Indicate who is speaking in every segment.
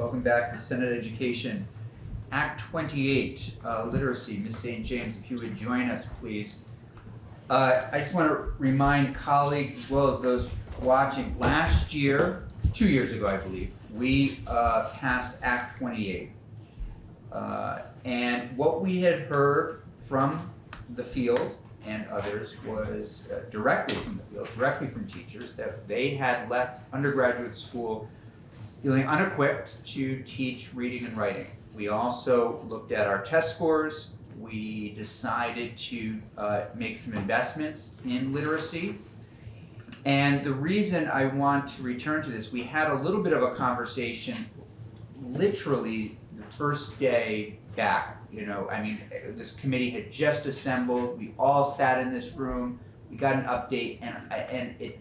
Speaker 1: welcome back to Senate Education. Act twenty-eight, uh, literacy, Ms. St. James, if you would join us, please. Uh, I just want to remind colleagues as well as those watching, last year, two years ago, I believe, we, uh, passed Act twenty-eight. Uh, and what we had heard from the field and others was uh, directly from the field, directly from teachers, that they had left undergraduate school feeling unequipped to teach reading and writing. We also looked at our test scores. We decided to uh, make some investments in literacy. And the reason I want to return to this, we had a little bit of a conversation literally the first day back. You know, I mean, this committee had just assembled. We all sat in this room. We got an update, and and it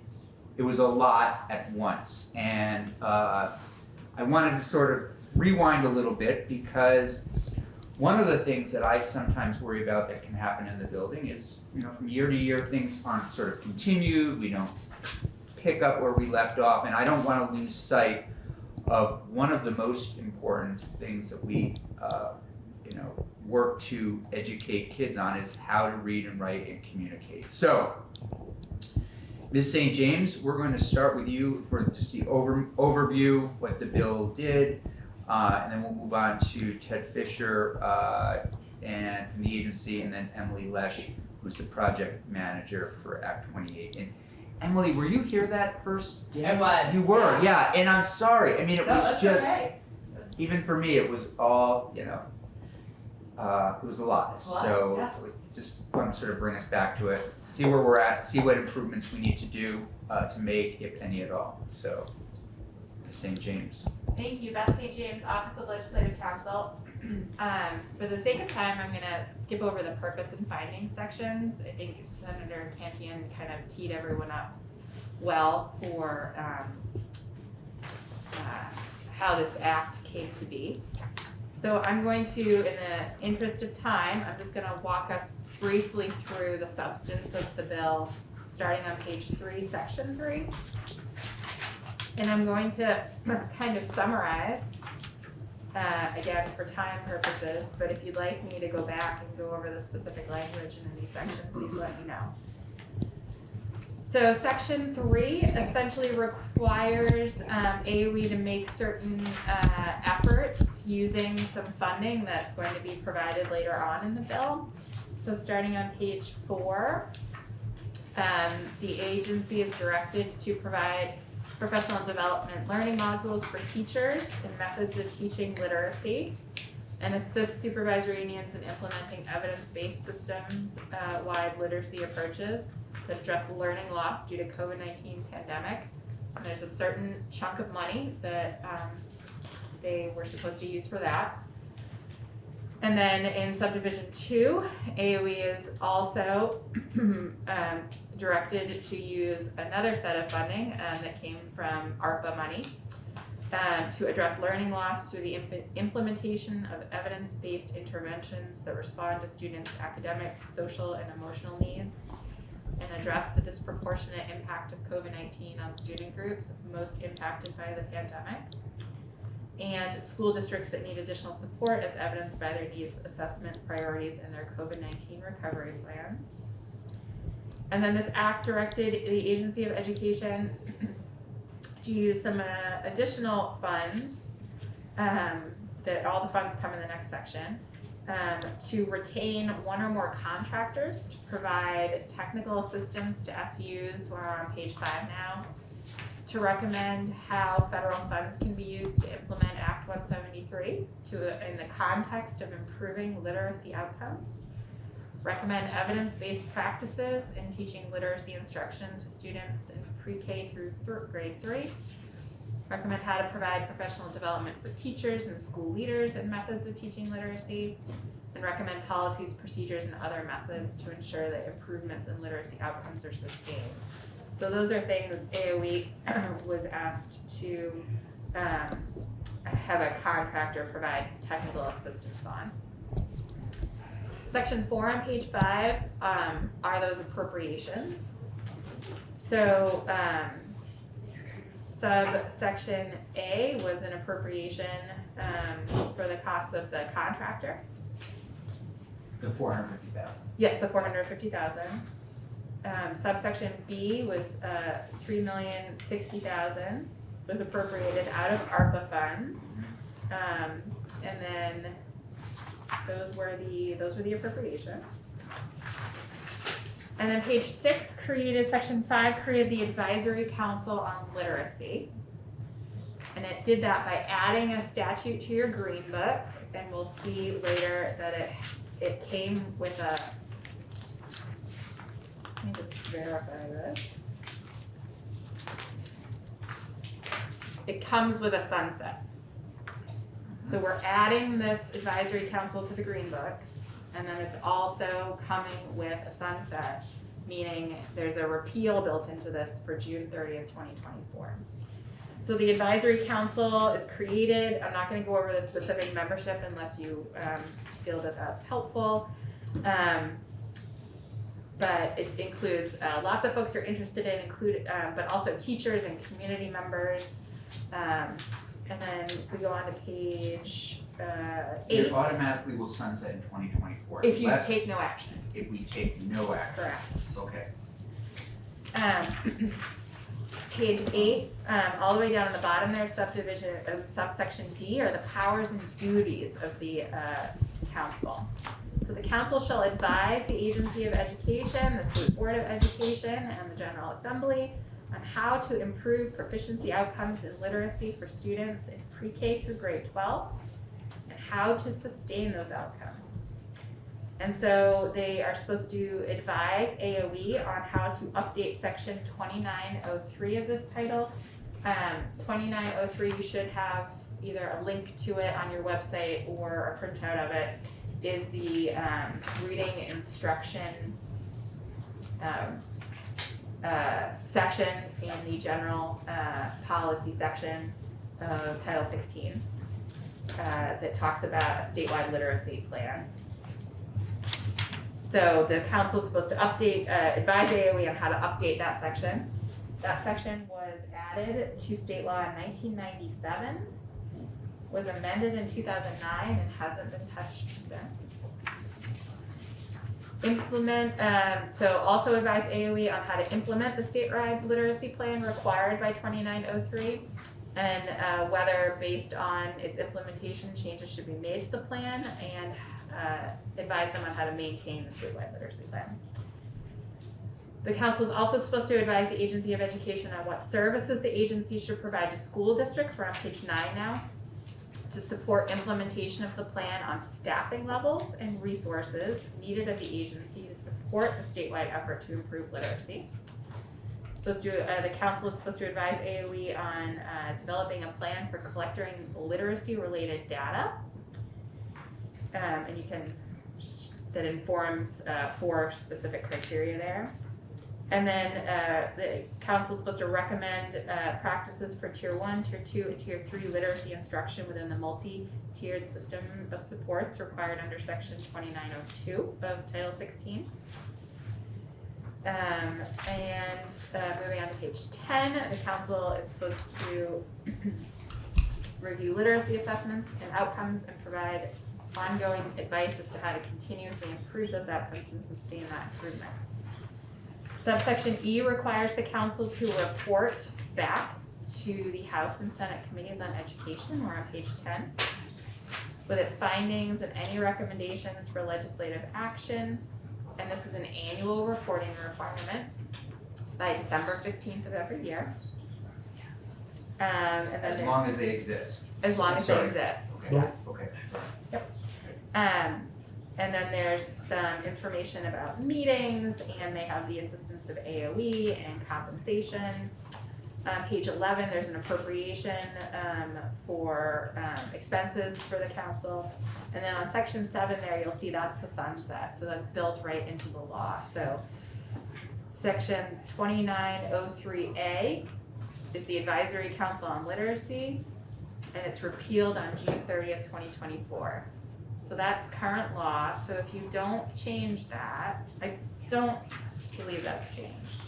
Speaker 1: it was a lot at once. And uh, I wanted to sort of rewind a little bit because one of the things that I sometimes worry about that can happen in the building is, you know, from year to year, things aren't sort of continued. We don't pick up where we left off, and I don't want to lose sight of one of the most important things that we, uh, you know, work to educate kids on is how to read and write and communicate. So, Ms. St. James, we're going to start with you for just the over, overview, what the bill did, uh, and then we'll move on to Ted Fisher uh, and from the agency, and then Emily Lesh, who's the project manager for Act 28. And Emily, were you here that first day?
Speaker 2: I was,
Speaker 1: You were,
Speaker 2: yeah.
Speaker 1: yeah. And I'm sorry. I mean, it
Speaker 2: No,
Speaker 1: was just
Speaker 2: okay.
Speaker 1: even for me, it was all you know. Uh, it was a lot.
Speaker 2: A lot,
Speaker 1: so
Speaker 2: yeah.
Speaker 1: just want to sort of bring us back to it, see where we're at, see what improvements we need to do uh, to make, if any at all. So, St. James.
Speaker 3: Thank you, Beth St. James, Office of Legislative Counsel. Um, for the sake of time, I'm gonna skip over the purpose and findings sections. I think Senator Campion kind of teed everyone up well for, um, uh, how this act came to be. So I'm going to, in the interest of time, I'm just gonna walk us briefly through the substance of the bill, starting on page three, section three. And I'm going to kind of summarize, uh, again, for time purposes, but if you'd like me to go back and go over the specific language in any section, please let me know. So section three essentially requires, um, AOE to make certain, uh, efforts using some funding that's going to be provided later on in the bill. So starting on page four, um, the agency is directed to provide professional development learning modules for teachers and methods of teaching literacy and assist supervisory unions in implementing evidence-based systems uh, literacy approaches address learning loss due to COVID-19 pandemic. And there's a certain chunk of money that um, they were supposed to use for that. And then in subdivision two, AOE is also um, directed to use another set of funding um, that came from ARPA money um, to address learning loss through the imp- implementation of evidence-based interventions that respond to students' academic, social, and emotional needs and address the disproportionate impact of COVID-19 on student groups most impacted by the pandemic and school districts that need additional support as evidenced by their needs assessment priorities and their COVID-19 recovery plans. And then this act directed the Agency of Education to use some uh, additional funds, um, that all the funds come in the next section, um, to retain one or more contractors to provide technical assistance to SUs, we're on page five now, to recommend how federal funds can be used to implement Act one seventy-three to, in the context of improving literacy outcomes. Recommend evidence-based practices in teaching literacy instruction to students in pre-K through grade three. Recommend how to provide professional development for teachers and school leaders and methods of teaching literacy. And recommend policies, procedures, and other methods to ensure that improvements in literacy outcomes are sustained. So those are things AOE was asked to um have a contractor provide technical assistance on. Section four on page five um are those appropriations. So um subsection A was an appropriation, um, for the cost of the contractor.
Speaker 1: The four hundred fifty thousand.
Speaker 3: Yes, the four hundred fifty thousand. Um, subsection B was, uh, three million sixty thousand, was appropriated out of ARPA funds. Um, and then those were the, those were the appropriations. And then page six created, section five created the advisory council on literacy. And it did that by adding a statute to your green book, and we'll see later that it, it came with a. Let me just verify this. It comes with a sunset. So we're adding this advisory council to the green books, and then it's also coming with a sunset, meaning there's a repeal built into this for June thirtieth, twenty twenty-four. So the advisory council is created, I'm not gonna go over the specific membership unless you, um, feel that that's helpful. Um, but it includes, uh, lots of folks who are interested in, include, um, but also teachers and community members. Um, and then we go on to page, uh, eight,
Speaker 1: It automatically will sunset in twenty twenty-four.
Speaker 3: if you take no action,
Speaker 1: If we take no action.
Speaker 3: correct.
Speaker 1: Okay.
Speaker 3: Um, page eight, um, all the way down at the bottom there, subdivision, uh, subsection D are the powers and duties of the, uh, council. So the council shall advise the agency of education, the state board of education, and the general assembly on how to improve proficiency outcomes in literacy for students in pre-K through grade twelve, how to sustain those outcomes. And so they are supposed to advise AOE on how to update section twenty-nine oh three of this title. Um, twenty-nine oh three, you should have either a link to it on your website or a printout of it, is the, um, reading instruction, um, uh, section in the general, uh, policy section of Title sixteen, uh, that talks about a statewide literacy plan. So the council is supposed to update, uh, advise AOE on how to update that section. That section was added to state law in nineteen ninety-seven, was amended in two thousand nine and hasn't been touched since. Implement, um, so also advise AOE on how to implement the statewide literacy plan required by twenty-nine oh three. And, uh, whether based on its implementation, changes should be made to the plan and, uh, advise them on how to maintain the statewide literacy plan. The council is also supposed to advise the agency of education on what services the agency should provide to school districts, we're on page nine now. To support implementation of the plan on staffing levels and resources needed of the agency to support the statewide effort to improve literacy. Supposed to, uh, the council is supposed to advise AOE on, uh, developing a plan for collecting literacy related data. Um, and you can, that informs, uh, four specific criteria there. And then, uh, the council is supposed to recommend, uh, practices for tier one, tier two, and tier three literacy instruction within the multi-tiered system of supports required under section twenty-nine oh two of Title sixteen. Um, and, uh, moving on to page ten, the council is supposed to review literacy assessments and outcomes and provide ongoing advice as to how to continuously improve those outcomes and sustain that improvement. Subsection E requires the council to report back to the House and Senate Committees on Education, we're on page ten, with its findings and any recommendations for legislative action. And this is an annual reporting requirement by December fifteenth of every year. Um, and then
Speaker 1: As long as they exist.
Speaker 3: as long as they
Speaker 1: Sorry.
Speaker 3: exist,
Speaker 1: Okay.
Speaker 3: yes.
Speaker 1: Okay.
Speaker 3: Um, and then there's some information about meetings, and they have the assistance of AOE and compensation. On page eleven, there's an appropriation, um, for, um, expenses for the council. And then on section seven there, you'll see that's the sunset, so that's built right into the law, so. Section twenty-nine oh three A is the advisory council on literacy, and it's repealed on June thirtieth, twenty twenty-four. So that's current law, so if you don't change that, I don't believe that's changed.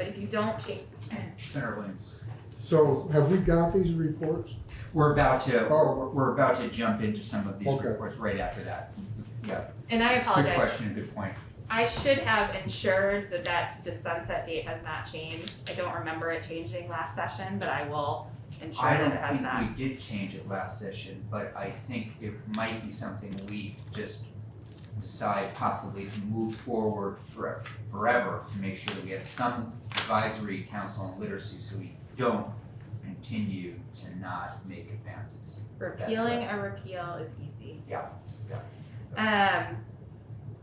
Speaker 3: But if you don't change,
Speaker 1: Senator Williams.
Speaker 2: So have we got these reports?
Speaker 1: We're about to,
Speaker 2: Oh.
Speaker 1: we're, we're about to jump into some of these
Speaker 2: Okay.
Speaker 1: reports right after that. Yeah,
Speaker 3: And I
Speaker 1: good
Speaker 3: apologize,
Speaker 1: question, good point.
Speaker 3: I should have ensured that that, the sunset date has not changed. I don't remember it changing last session, but I will ensure
Speaker 1: I
Speaker 3: that
Speaker 1: don't
Speaker 3: it has
Speaker 1: think
Speaker 3: not.
Speaker 1: we did change it last session, but I think it might be something we just decide possibly to move forward for, forever to make sure that we have some advisory council on literacy so we don't continue to not make advances.
Speaker 3: Repealing a repeal is easy.
Speaker 1: Yeah,
Speaker 3: Um,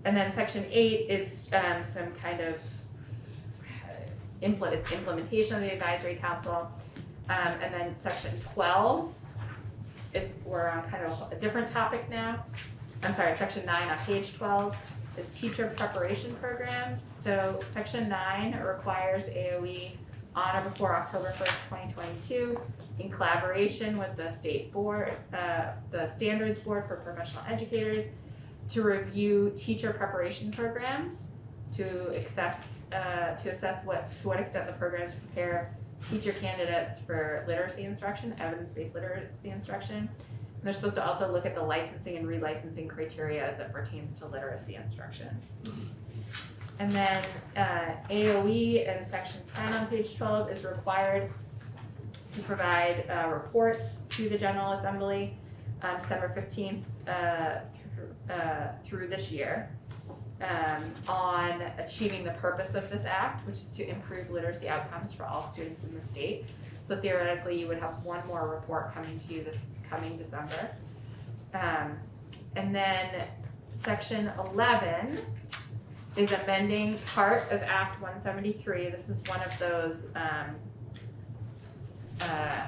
Speaker 3: and then section eight is, um, some kind of uh, implement, it's implementation of the advisory council. Um, and then section twelve is, we're on kind of a different topic now. I'm sorry, section nine on page twelve is teacher preparation programs. So section nine requires AOE on or before October first, twenty twenty-two in collaboration with the state board, uh, the standards board for professional educators to review teacher preparation programs, to assess, uh, to assess what, to what extent the programs prepare teacher candidates for literacy instruction, evidence-based literacy instruction. And they're supposed to also look at the licensing and relicensing criteria as it pertains to literacy instruction. And then, uh, AOE in section ten on page twelve is required to provide, uh, reports to the General Assembly on December fifteenth, uh, through- uh, through this year um, on achieving the purpose of this act, which is to improve literacy outcomes for all students in the state. So theoretically, you would have one more report coming to you this coming December. Um, and then section eleven is amending part of Act one seventy-three. This is one of those, um, uh,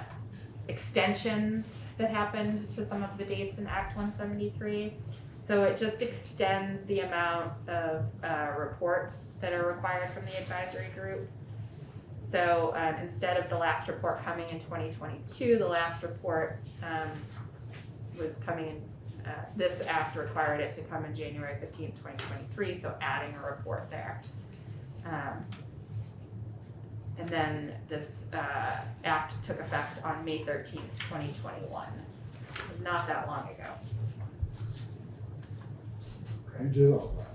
Speaker 3: extensions that happened to some of the dates in Act one seventy-three. So it just extends the amount of uh reports that are required from the advisory group. So um instead of the last report coming in twenty twenty-two, the last report um was coming in, uh this act required it to come in January 15, twenty twenty-three, so adding a report there. Um and then this uh act took effect on May thirteenth, twenty twenty-one, so not that long ago.
Speaker 2: You did all that.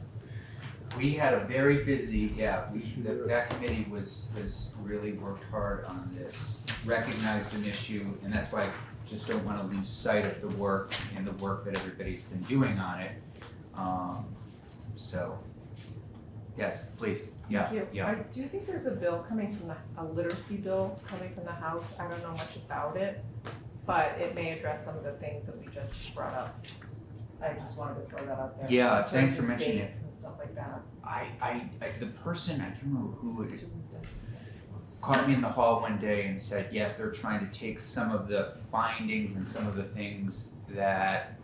Speaker 1: We had a very busy, yeah, we, that, that committee was, was really worked hard on this, recognized an issue, and that's why I just don't wanna lose sight of the work and the work that everybody's been doing on it. Um, so, yes, please, yeah,
Speaker 4: Thank you.
Speaker 1: yeah.
Speaker 4: I do think there's a bill coming from the, a literacy bill coming from the House, I don't know much about it, but it may address some of the things that we just brought up. I just wanted to throw that out there.
Speaker 1: Yeah,
Speaker 4: in terms
Speaker 1: thanks for
Speaker 4: of
Speaker 1: mentioning it.
Speaker 4: dates and stuff like that.
Speaker 1: I, I, I, the person, I can't remember who it caught me in the hall one day and said, yes, they're trying to take some of the findings and some of the things that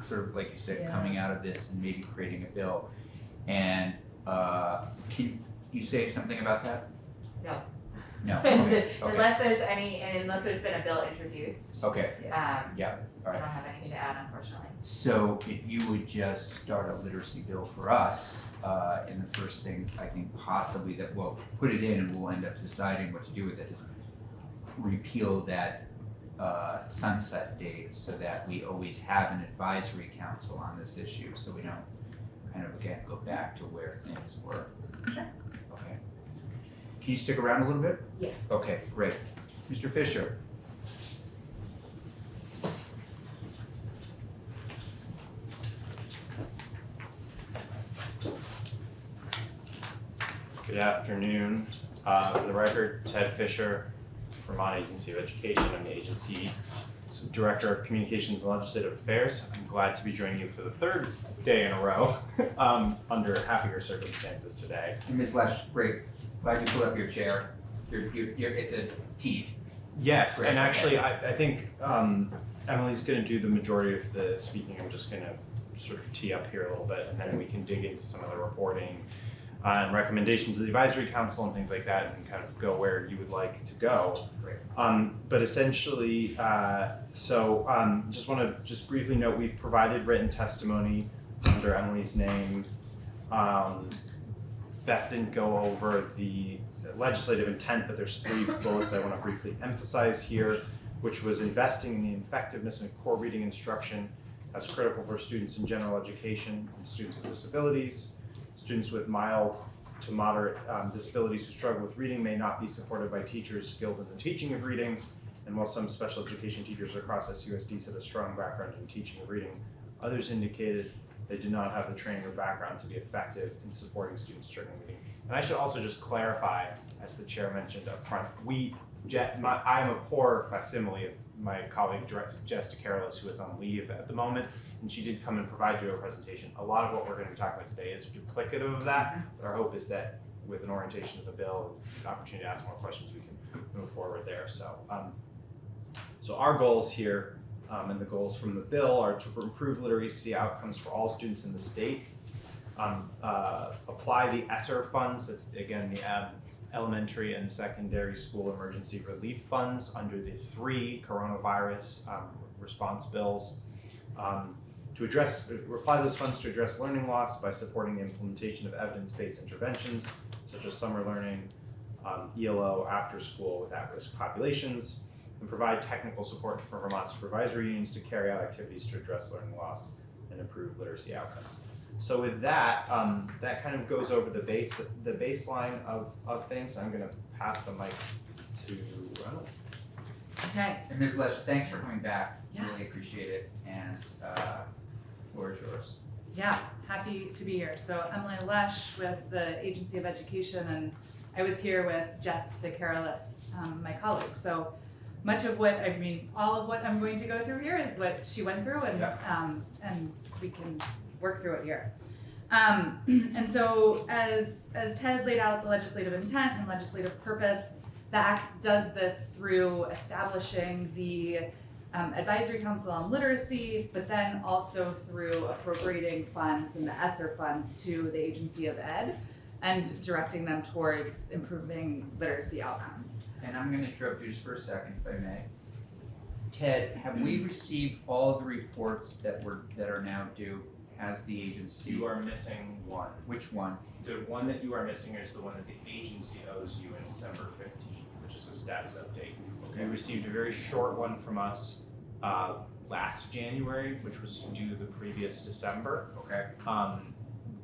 Speaker 1: sort of like you said,
Speaker 4: Yeah.
Speaker 1: coming out of this and maybe creating a bill. And uh can you say something about that?
Speaker 3: No.
Speaker 1: No, okay, okay,
Speaker 3: Unless there's any, and unless there's been a bill introduced,
Speaker 1: okay,
Speaker 3: um,
Speaker 1: Yeah,
Speaker 3: I
Speaker 1: alright.
Speaker 3: don't have anything to add unfortunately.
Speaker 1: So if you would just start a literacy bill for us, uh, and the first thing I think possibly that, well, put it in and we'll end up deciding what to do with it is repeal that, uh, sunset date so that we always have an advisory council on this issue, so we don't kind of again go back to where things were.
Speaker 3: Sure.
Speaker 1: Okay. Can you stick around a little bit?
Speaker 3: Yes.
Speaker 1: Okay, great. Mr. Fisher?
Speaker 5: Good afternoon. Uh, For the record, Ted Fisher, Vermont Agency of Education. I'm the agency Director of Communications and Legislative Affairs. I'm glad to be joining you for the third day in a row um, under happier circumstances today.
Speaker 1: And Ms. Lesh, great, glad you pulled up your chair. You're, you're, you're, it's a T.
Speaker 5: Yes,
Speaker 1: Great,
Speaker 5: and actually, I, I think um, Emily's gonna do the majority of the speaking. I'm just gonna sort of tee up here a little bit, and then we can dig into some of the reporting uh, and recommendations of the advisory council and things like that, and kind of go where you would like to go.
Speaker 1: Great.
Speaker 5: Um, but essentially, uh, so um, just want to just briefly note we've provided written testimony under Emily's name. Um, Beth didn't go over the legislative intent, but there's three bullets I want to briefly emphasize here, which was investing in the effectiveness of core reading instruction as critical for students in general education and students with disabilities. Students with mild to moderate um, disabilities who struggle with reading may not be supported by teachers skilled in the teaching of reading. And while some special education teachers across SUSD said a strong background in teaching of reading, others indicated they did not have the training or background to be effective in supporting students during with reading. And I should also just clarify, as the chair mentioned up front, we, my, I'm a poor facsimile of my colleague Jess DeCarolis, who is on leave at the moment, and she did come and provide you a presentation. A lot of what we're gonna be talking about today is duplicative of that, but our hope is that with an orientation of the bill and an opportunity to ask more questions, we can move forward there, so. Um, so our goals here, um, and the goals from the bill are to improve literacy outcomes for all students in the state. Um, uh, apply the ESSER funds, that's again, the um, elementary and secondary school emergency relief funds under the three coronavirus, um, response bills. Um, to address, apply those funds to address learning loss by supporting the implementation of evidence-based interventions such as summer learning, ELO after school with at-risk populations, and provide technical support for Vermont supervisory unions to carry out activities to address learning loss and improve literacy outcomes. So with that, um, that kind of goes over the base, the baseline of, of things. I'm gonna pass the mic to Ronald.
Speaker 6: Okay,
Speaker 1: And Ms. Lesh, thanks for coming back,
Speaker 6: Yeah.
Speaker 1: really appreciate it, and, uh, floor is yours.
Speaker 6: yeah, happy to be here. So Emily Lesh with the Agency of Education, and I was here with Jess DeCarolis, um, my colleague. So much of what, I mean, all of what I'm going to go through here is what she went through, and, um, and we can work through it here. Um, and so as, as Ted laid out the legislative intent and legislative purpose, the act does this through establishing the um, advisory council on literacy, but then also through appropriating funds and the ESSER funds to the agency of ed and directing them towards improving literacy outcomes.
Speaker 1: And I'm gonna interrupt you just for a second, if I may. Ted, have we received all the reports that were, that are now due? Has the agency?
Speaker 5: You are missing one.
Speaker 1: Which one?
Speaker 5: The one that you are missing is the one that the agency owes you in December fifteenth, which is a status update. You received a very short one from us uh, last January, which was due the previous December.
Speaker 1: Okay.
Speaker 5: Um,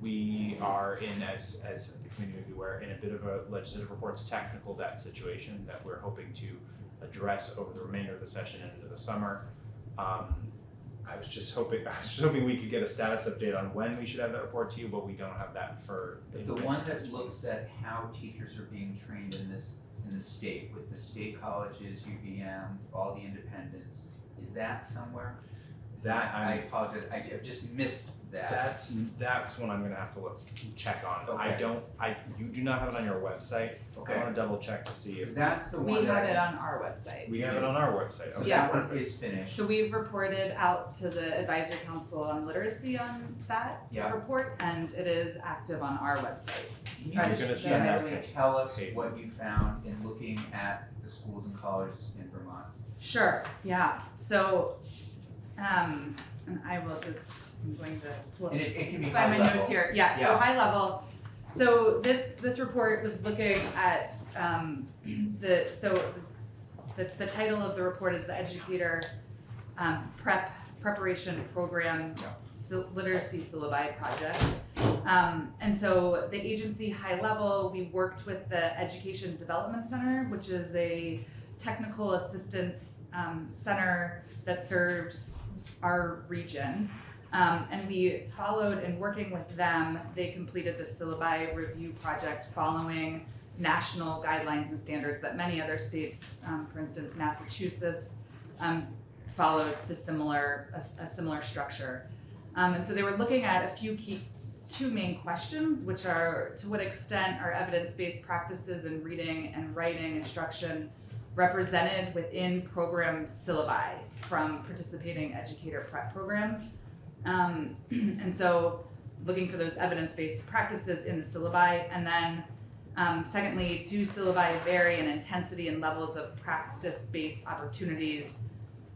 Speaker 5: we are in, as, as the community be aware, in a bit of a legislative reports technical debt situation that we're hoping to address over the remainder of the session and into the summer. Um, I was just hoping, I was just hoping we could get a status update on when we should have that report to you, but we don't have that for.
Speaker 1: The one that looks at how teachers are being trained in this, in the state, with the state colleges, UVM, all the independents, is that somewhere?
Speaker 5: That
Speaker 1: I
Speaker 5: I'm,
Speaker 1: apologize, I I just missed that.
Speaker 5: that's, that's one I'm gonna have to look, check on. I don't, I, you do not have it on your website.
Speaker 1: Okay.
Speaker 5: I wanna double check to see if,
Speaker 1: that's the
Speaker 6: We
Speaker 1: one that
Speaker 6: have
Speaker 1: I-
Speaker 6: it on our website.
Speaker 5: we have it on our website,
Speaker 1: So
Speaker 5: okay.
Speaker 6: Yeah.
Speaker 1: that one is finished.
Speaker 6: So we've reported out to the advisory council on literacy on that
Speaker 1: Yeah.
Speaker 6: report, and it is active on our website.
Speaker 1: Can you
Speaker 6: Right.
Speaker 1: just
Speaker 5: You're gonna
Speaker 6: send
Speaker 1: send
Speaker 6: that
Speaker 1: that
Speaker 6: to
Speaker 1: to tell us
Speaker 5: Kate.
Speaker 1: what you found in looking at the schools and colleges in Vermont?
Speaker 6: Sure, yeah, so, um, and I will just, I'm going to pull up
Speaker 1: And it, it can be
Speaker 6: find my
Speaker 1: level.
Speaker 6: notes here, yeah, so high level. So this, this report was looking at, um, the, so it was, the, the title of the report is the Educator, um, Prep, Preparation Program
Speaker 1: Yeah.
Speaker 6: Literacy Syllabi Project. Um, and so the agency, high level, we worked with the Education Development Center, which is a technical assistance, um, center that serves our region. Um, and we followed in working with them, they completed the syllabi review project following national guidelines and standards that many other states, um, for instance, Massachusetts, um, followed the similar, a, a similar structure. Um, and so they were looking at a few key, two main questions, which are to what extent are evidence-based practices in reading and writing instruction represented within program syllabi from participating educator prep programs. Um, and so looking for those evidence-based practices in the syllabi. And then um, secondly, do syllabi vary in intensity and levels of practice-based opportunities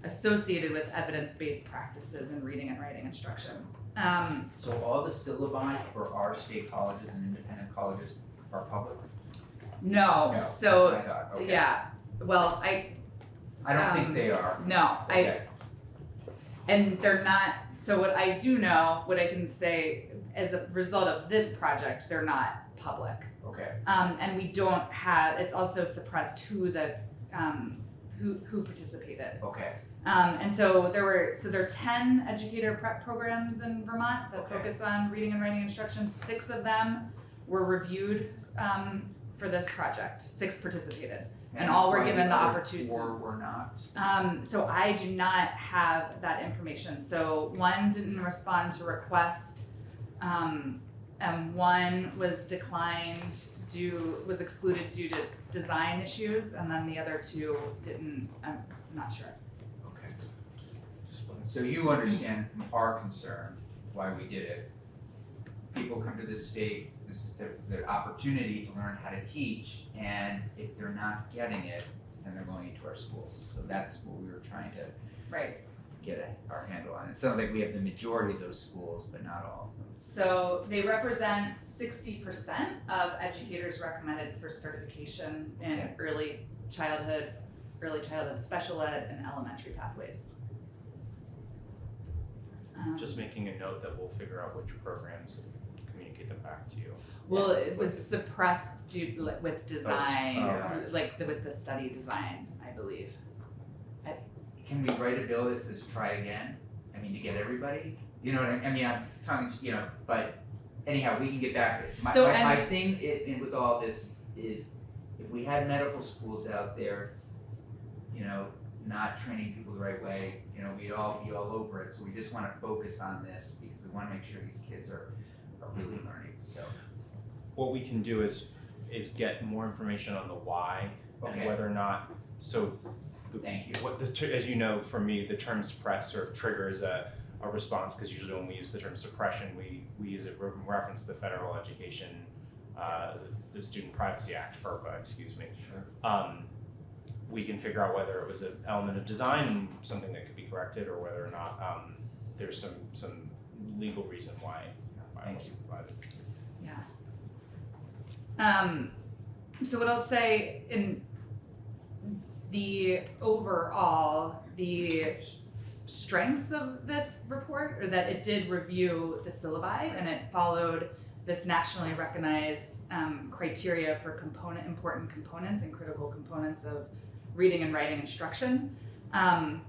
Speaker 6: associated with evidence-based practices in reading and writing instruction? Um,
Speaker 1: So all the syllabi for our state colleges and independent colleges are public?
Speaker 6: No,
Speaker 1: No,
Speaker 6: so,
Speaker 1: that's what I thought, okay.
Speaker 6: yeah, well, I,
Speaker 1: I don't think
Speaker 6: um,
Speaker 1: they are,
Speaker 6: no, I,
Speaker 1: okay,
Speaker 6: And they're not, so what I do know, what I can say as a result of this project, they're not public.
Speaker 1: okay,
Speaker 6: Um, and we don't have, it's also suppressed who the, um, who, who participated.
Speaker 1: okay,
Speaker 6: Um, and so there were, so there are ten educator prep programs in Vermont that
Speaker 1: Okay.
Speaker 6: focus on reading and writing instruction. Six of them were reviewed, um, for this project. Six participated. And all were given the opportunity-
Speaker 1: Four were not,
Speaker 6: Um, so I do not have that information. So one didn't respond to request, um, and one was declined due, was excluded due to design issues, and then the other two didn't, I'm not sure.
Speaker 1: okay. So you understand our concern, why we did it. People come to this state, this is their, their opportunity to learn how to teach, and if they're not getting it, then they're going into our schools. So that's what we were trying to
Speaker 6: Right.
Speaker 1: get a- our handle on. It sounds like we have the majority of those schools, but not all of them.
Speaker 6: So they represent sixty percent of educators recommended for certification in
Speaker 1: Okay.
Speaker 6: early childhood, early childhood special ed and elementary pathways. Um,
Speaker 5: Just making a note that we'll figure out which programs and communicate them back to you.
Speaker 6: Well, it was suppressed due like with design,
Speaker 1: oh, right.
Speaker 6: like the, with the study design, I believe.
Speaker 1: Can we write a bill that says try again? I mean, to get everybody, you know what I mean? I mean, I'm talking, you know, but anyhow, we can get back. My,
Speaker 6: So,
Speaker 1: my, my thing i- in with all this is if we had medical schools out there, you know, not training people the right way, you know, we'd all be all over it. So we just wanna focus on this because we wanna make sure these kids are, are really learning, so.
Speaker 5: What we can do is, is get more information on the why and whether or not, so the-
Speaker 1: Thank you.
Speaker 5: What the, as you know, for me, the term suppress sort of triggers a, a response, because usually when we use the term suppression, we, we use it, in reference to the Federal Education, uh, the Student Privacy Act, FERPA, excuse me.
Speaker 1: Sure.
Speaker 5: Um, we can figure out whether it was an element of design, something that could be corrected, or whether or not, um, there's some, some legal reason why, why it
Speaker 1: Thank
Speaker 5: wasn't provided.
Speaker 6: Um, so what I'll say in the overall, the strengths of this report are that it did review the syllabi and it followed this nationally recognized um, criteria for component important components and critical components of reading and writing instruction. Um,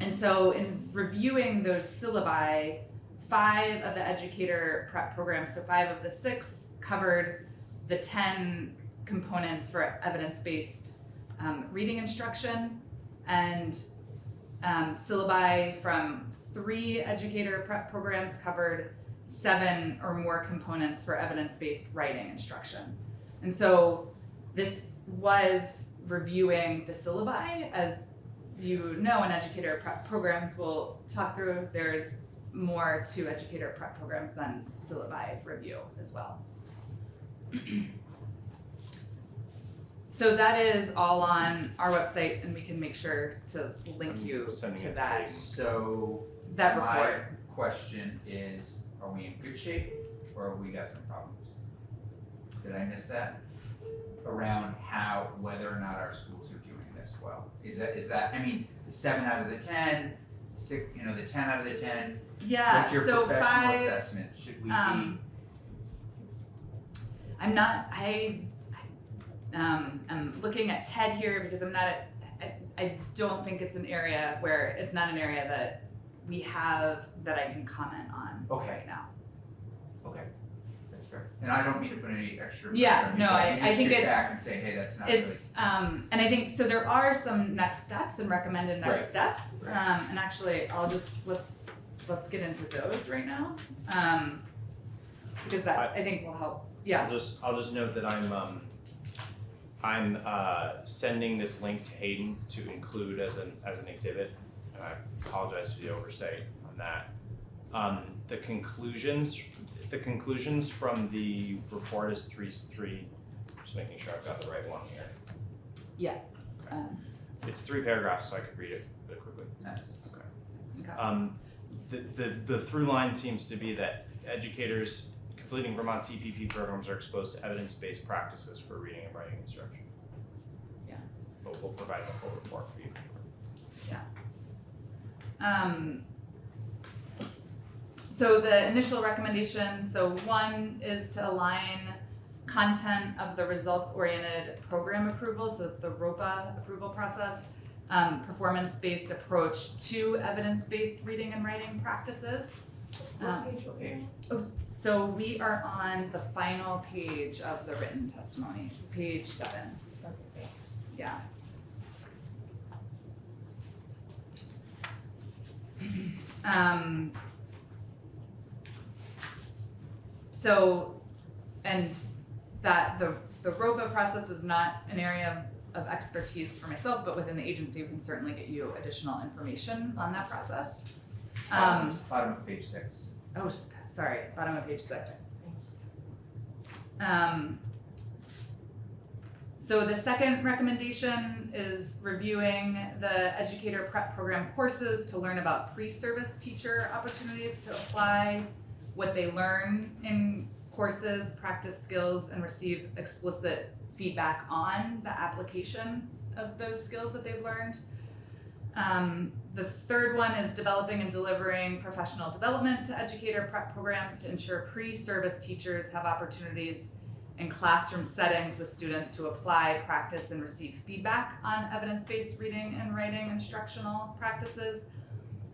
Speaker 6: and so in reviewing those syllabi, five of the educator prep programs, so five of the six covered the 10 components for evidence-based um, reading instruction and um, syllabi from three educator prep programs covered seven or more components for evidence-based writing instruction. And so this was reviewing the syllabi as you know in educator prep programs we'll talk through there's more to educator prep programs than syllabi review as well. So that is all on our website and we can make sure to link
Speaker 5: I'm
Speaker 6: you to
Speaker 5: to
Speaker 6: that,
Speaker 5: Hayden.
Speaker 1: So
Speaker 6: that
Speaker 1: my question is, are we in good shape or have we got some problems? Did I miss that? Around how, whether or not our schools are doing this well? Is that, is that, I mean, the seven out of the ten, six, you know, the ten out of the ten?
Speaker 6: Yeah,
Speaker 1: What's your
Speaker 6: so
Speaker 1: professional
Speaker 6: five,
Speaker 1: assessment? Should we be,
Speaker 6: um, I'm not, I, I, um, I'm looking at Ted here because I'm not, at- I, I don't think it's an area where, it's not an area that we have that I can comment on
Speaker 1: Okay.
Speaker 6: right now.
Speaker 1: okay, that's fair. And I don't mean to put any extra
Speaker 6: Yeah,
Speaker 1: on you,
Speaker 6: no,
Speaker 1: but
Speaker 6: I-
Speaker 1: you
Speaker 6: I
Speaker 1: just
Speaker 6: think
Speaker 1: sit
Speaker 6: it's-
Speaker 1: back and say, hey, that's not really.
Speaker 6: It's, um, and I think, so there are some next steps and recommended next
Speaker 1: Right.
Speaker 6: steps.
Speaker 1: Right.
Speaker 6: Um, and actually, I'll just, let's, let's get into those right now. Um, because that, I think will help, yeah,
Speaker 5: I'll just, I'll just note that I'm, um, I'm, uh, sending this link to Hayden to include as an, as an exhibit. And I apologize for the oversight on that. Um, the conclusions, the conclusions from the report is three, three, just making sure I've got the right one here.
Speaker 6: um,
Speaker 5: It's three paragraphs, so I could read it really quickly.
Speaker 1: Nice.
Speaker 6: okay.
Speaker 5: Um, the, the, the through line seems to be that educators completing Vermont EPP programs are exposed to evidence-based practices for reading and writing instruction.
Speaker 6: Yeah.
Speaker 5: But we'll provide the full report for you. Yeah.
Speaker 6: Um, so the initial recommendation, so one is to align content of the results-oriented program approval, so it's the ROPA approval process, um, performance-based approach to evidence-based reading and writing practices. Um, Oh, so we are on the final page of the written testimony, page seven, yeah. Um. So, and that the, the ROPA process is not an area of expertise for myself, but within the agency, we can certainly get you additional information on that process.
Speaker 1: Bottom,
Speaker 6: Um,
Speaker 1: bottom of page six.
Speaker 6: oh, sorry, bottom of page six. Um, so the second recommendation is reviewing the educator prep program courses to learn about pre-service teacher opportunities to apply what they learn in courses, practice skills, and receive explicit feedback on the application of those skills that they've learned. Um, the third one is developing and delivering professional development to educator prep programs to ensure pre-service teachers have opportunities in classroom settings with students to apply, practice, and receive feedback on evidence-based reading and writing instructional practices.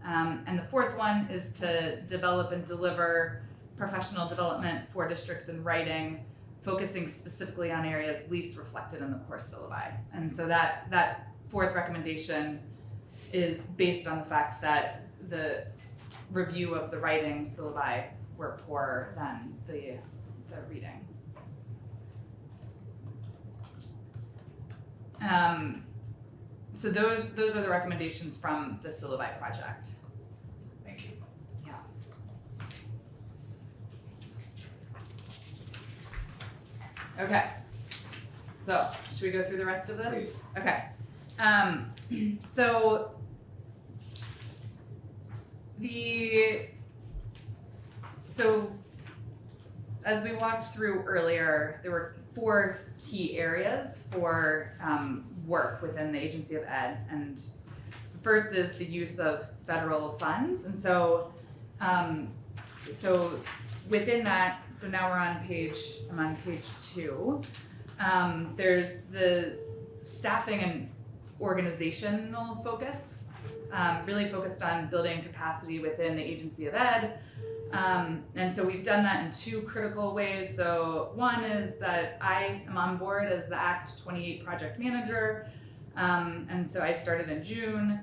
Speaker 6: Um, and the fourth one is to develop and deliver professional development for districts in writing, focusing specifically on areas least reflected in the course syllabi. And so that that fourth recommendation is based on the fact that the review of the writing syllabi were poorer than the the reading. Um, so those those are the recommendations from the syllabi project.
Speaker 1: Thank you.
Speaker 6: Okay. So should we go through the rest of this?
Speaker 1: Please.
Speaker 6: Okay. Um, so the so as we walked through earlier, there were four key areas for um, work within the Agency of Ed, and the first is the use of federal funds, and so um, so within that, so now we're on page I'm on page two. Um, there's the staffing and organizational focus, um, really focused on building capacity within the Agency of Ed. Um, and so we've done that in two critical ways. So one is that I am on board as the Act 28 project manager. Um, and so I started in June.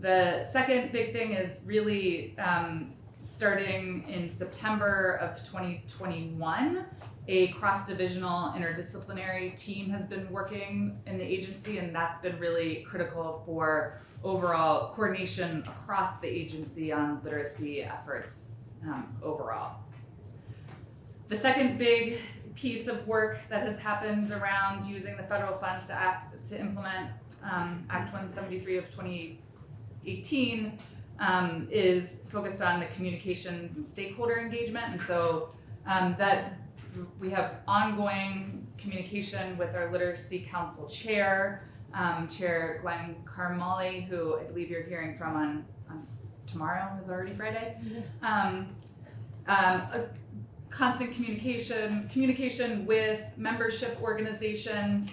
Speaker 6: The second big thing is really um, starting in September of 2021 a cross-divisional interdisciplinary team has been working in the agency and that's been really critical for overall coordination across the agency on literacy efforts um, overall. The second big piece of work that has happened around using the federal funds to act to implement um, Act 173 of 2018 um, is focused on the communications and stakeholder engagement, and so um, that we have ongoing communication with our literacy council chair, um, Chair Gwen Carmolli, who I believe you're hearing from on, on tomorrow is already Friday. Um, um, a constant communication, communication with membership organizations.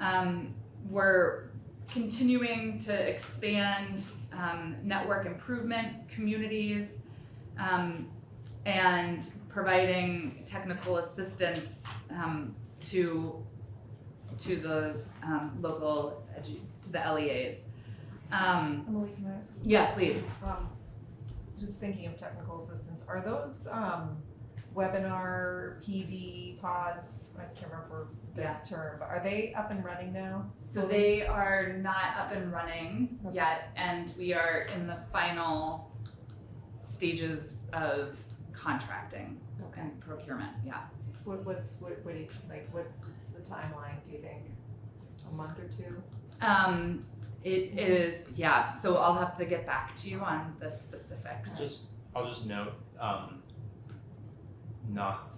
Speaker 6: Um, we're continuing to expand um, network improvement communities um, and providing technical assistance um, to to the um, local to the LEAs. Um,
Speaker 4: Emily, can I ask?
Speaker 6: yeah, please.
Speaker 4: Um, just thinking of technical assistance, are those, um, webinar PD pods, I can't remember the
Speaker 6: Yeah.
Speaker 4: term, but are they up and running now?
Speaker 6: So they are not up and running yet, and we are in the final stages of contracting and procurement. Yeah.
Speaker 4: What, what's, what, what do you, like, what's the timeline, do you think? A month or two?
Speaker 6: Um, it is yeah. So I'll have to get back to you on the specifics.
Speaker 5: Just, I'll just note, um, not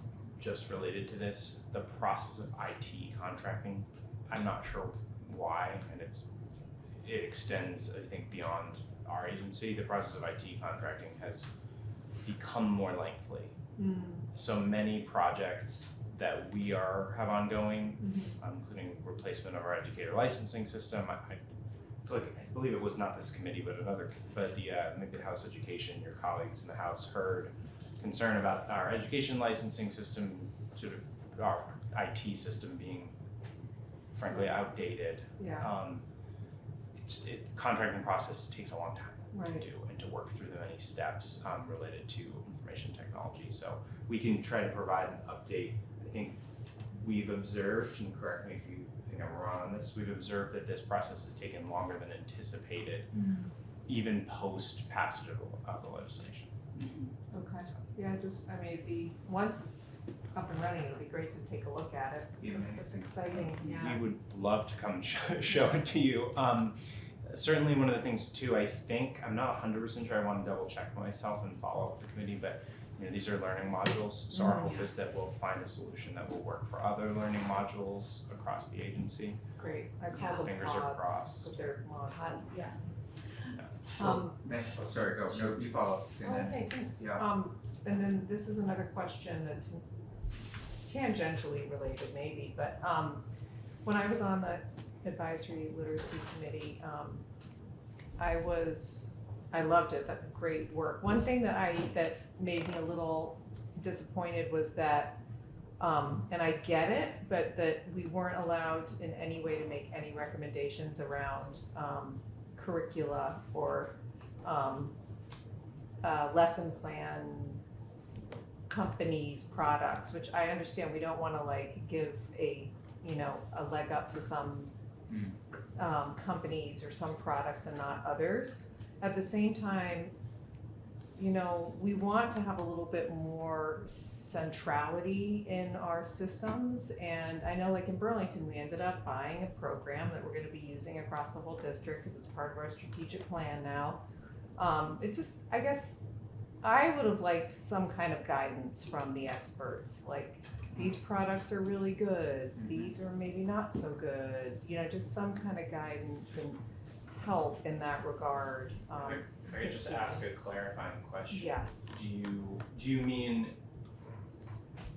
Speaker 5: just related to this, the process of IT contracting, I'm not sure why, and it's, it extends, I think, beyond our agency. The process of IT contracting has become more lengthy. So many projects that we are, have ongoing, um, including replacement of our educator licensing system, I, I feel like, I believe it was not this committee, but another, but the, uh, maybe the House Education, your colleagues in the House heard concern about our education licensing system, sort of our IT system being frankly outdated.
Speaker 4: Yeah,
Speaker 5: Um, it's, it, contracting process takes a long time to do and to work through the many steps, um, related to information technology. So we can try to provide an update. I think we've observed, and correct me if you think I'm wrong on this, we've observed that this process has taken longer than anticipated, even post passage of, of the legislation.
Speaker 4: Okay, yeah, just, I mean, it'd be, once it's up and running, it'll be great to take a look at it.
Speaker 1: Be
Speaker 4: It's exciting, yeah.
Speaker 5: We would love to come show, show it to you. Um, certainly one of the things too, I think, I'm not hundred percent sure, I wanna double check myself and follow up with the committee, but you know, these are learning modules, so our
Speaker 4: Mhm.
Speaker 5: hope is that we'll find a solution that will work for other learning modules across the agency.
Speaker 4: Great, I
Speaker 6: Yeah.
Speaker 4: call them
Speaker 5: Fingers are
Speaker 4: pods,
Speaker 5: crossed.
Speaker 4: but they're modules.
Speaker 6: Pods, yeah.
Speaker 4: Um,
Speaker 1: oh, sorry, go, no, you follow, and then,
Speaker 4: okay, thanks.
Speaker 1: yeah.
Speaker 4: Um, and then this is another question that's tangentially related maybe, but, um, when I was on the advisory literacy committee, um, I was, I loved it, that great work. One thing that I, that made me a little disappointed was that, um, and I get it, but that we weren't allowed in any way to make any recommendations around, um, curricula or, um, uh, lesson plan companies' products, which I understand we don't wanna like give a, you know, a leg up to some
Speaker 1: Mm.
Speaker 4: um, companies or some products and not others. At the same time, you know, we want to have a little bit more centrality in our systems. And I know like in Burlington, we ended up buying a program that we're gonna be using across the whole district because it's part of our strategic plan now. Um, it just, I guess, I would have liked some kind of guidance from the experts, like, these products are really good,
Speaker 1: Mhm.
Speaker 4: these are maybe not so good, you know, just some kind of guidance and help in that regard, um,
Speaker 5: If I could just ask a clarifying question.
Speaker 4: yes.
Speaker 5: Do you, do you mean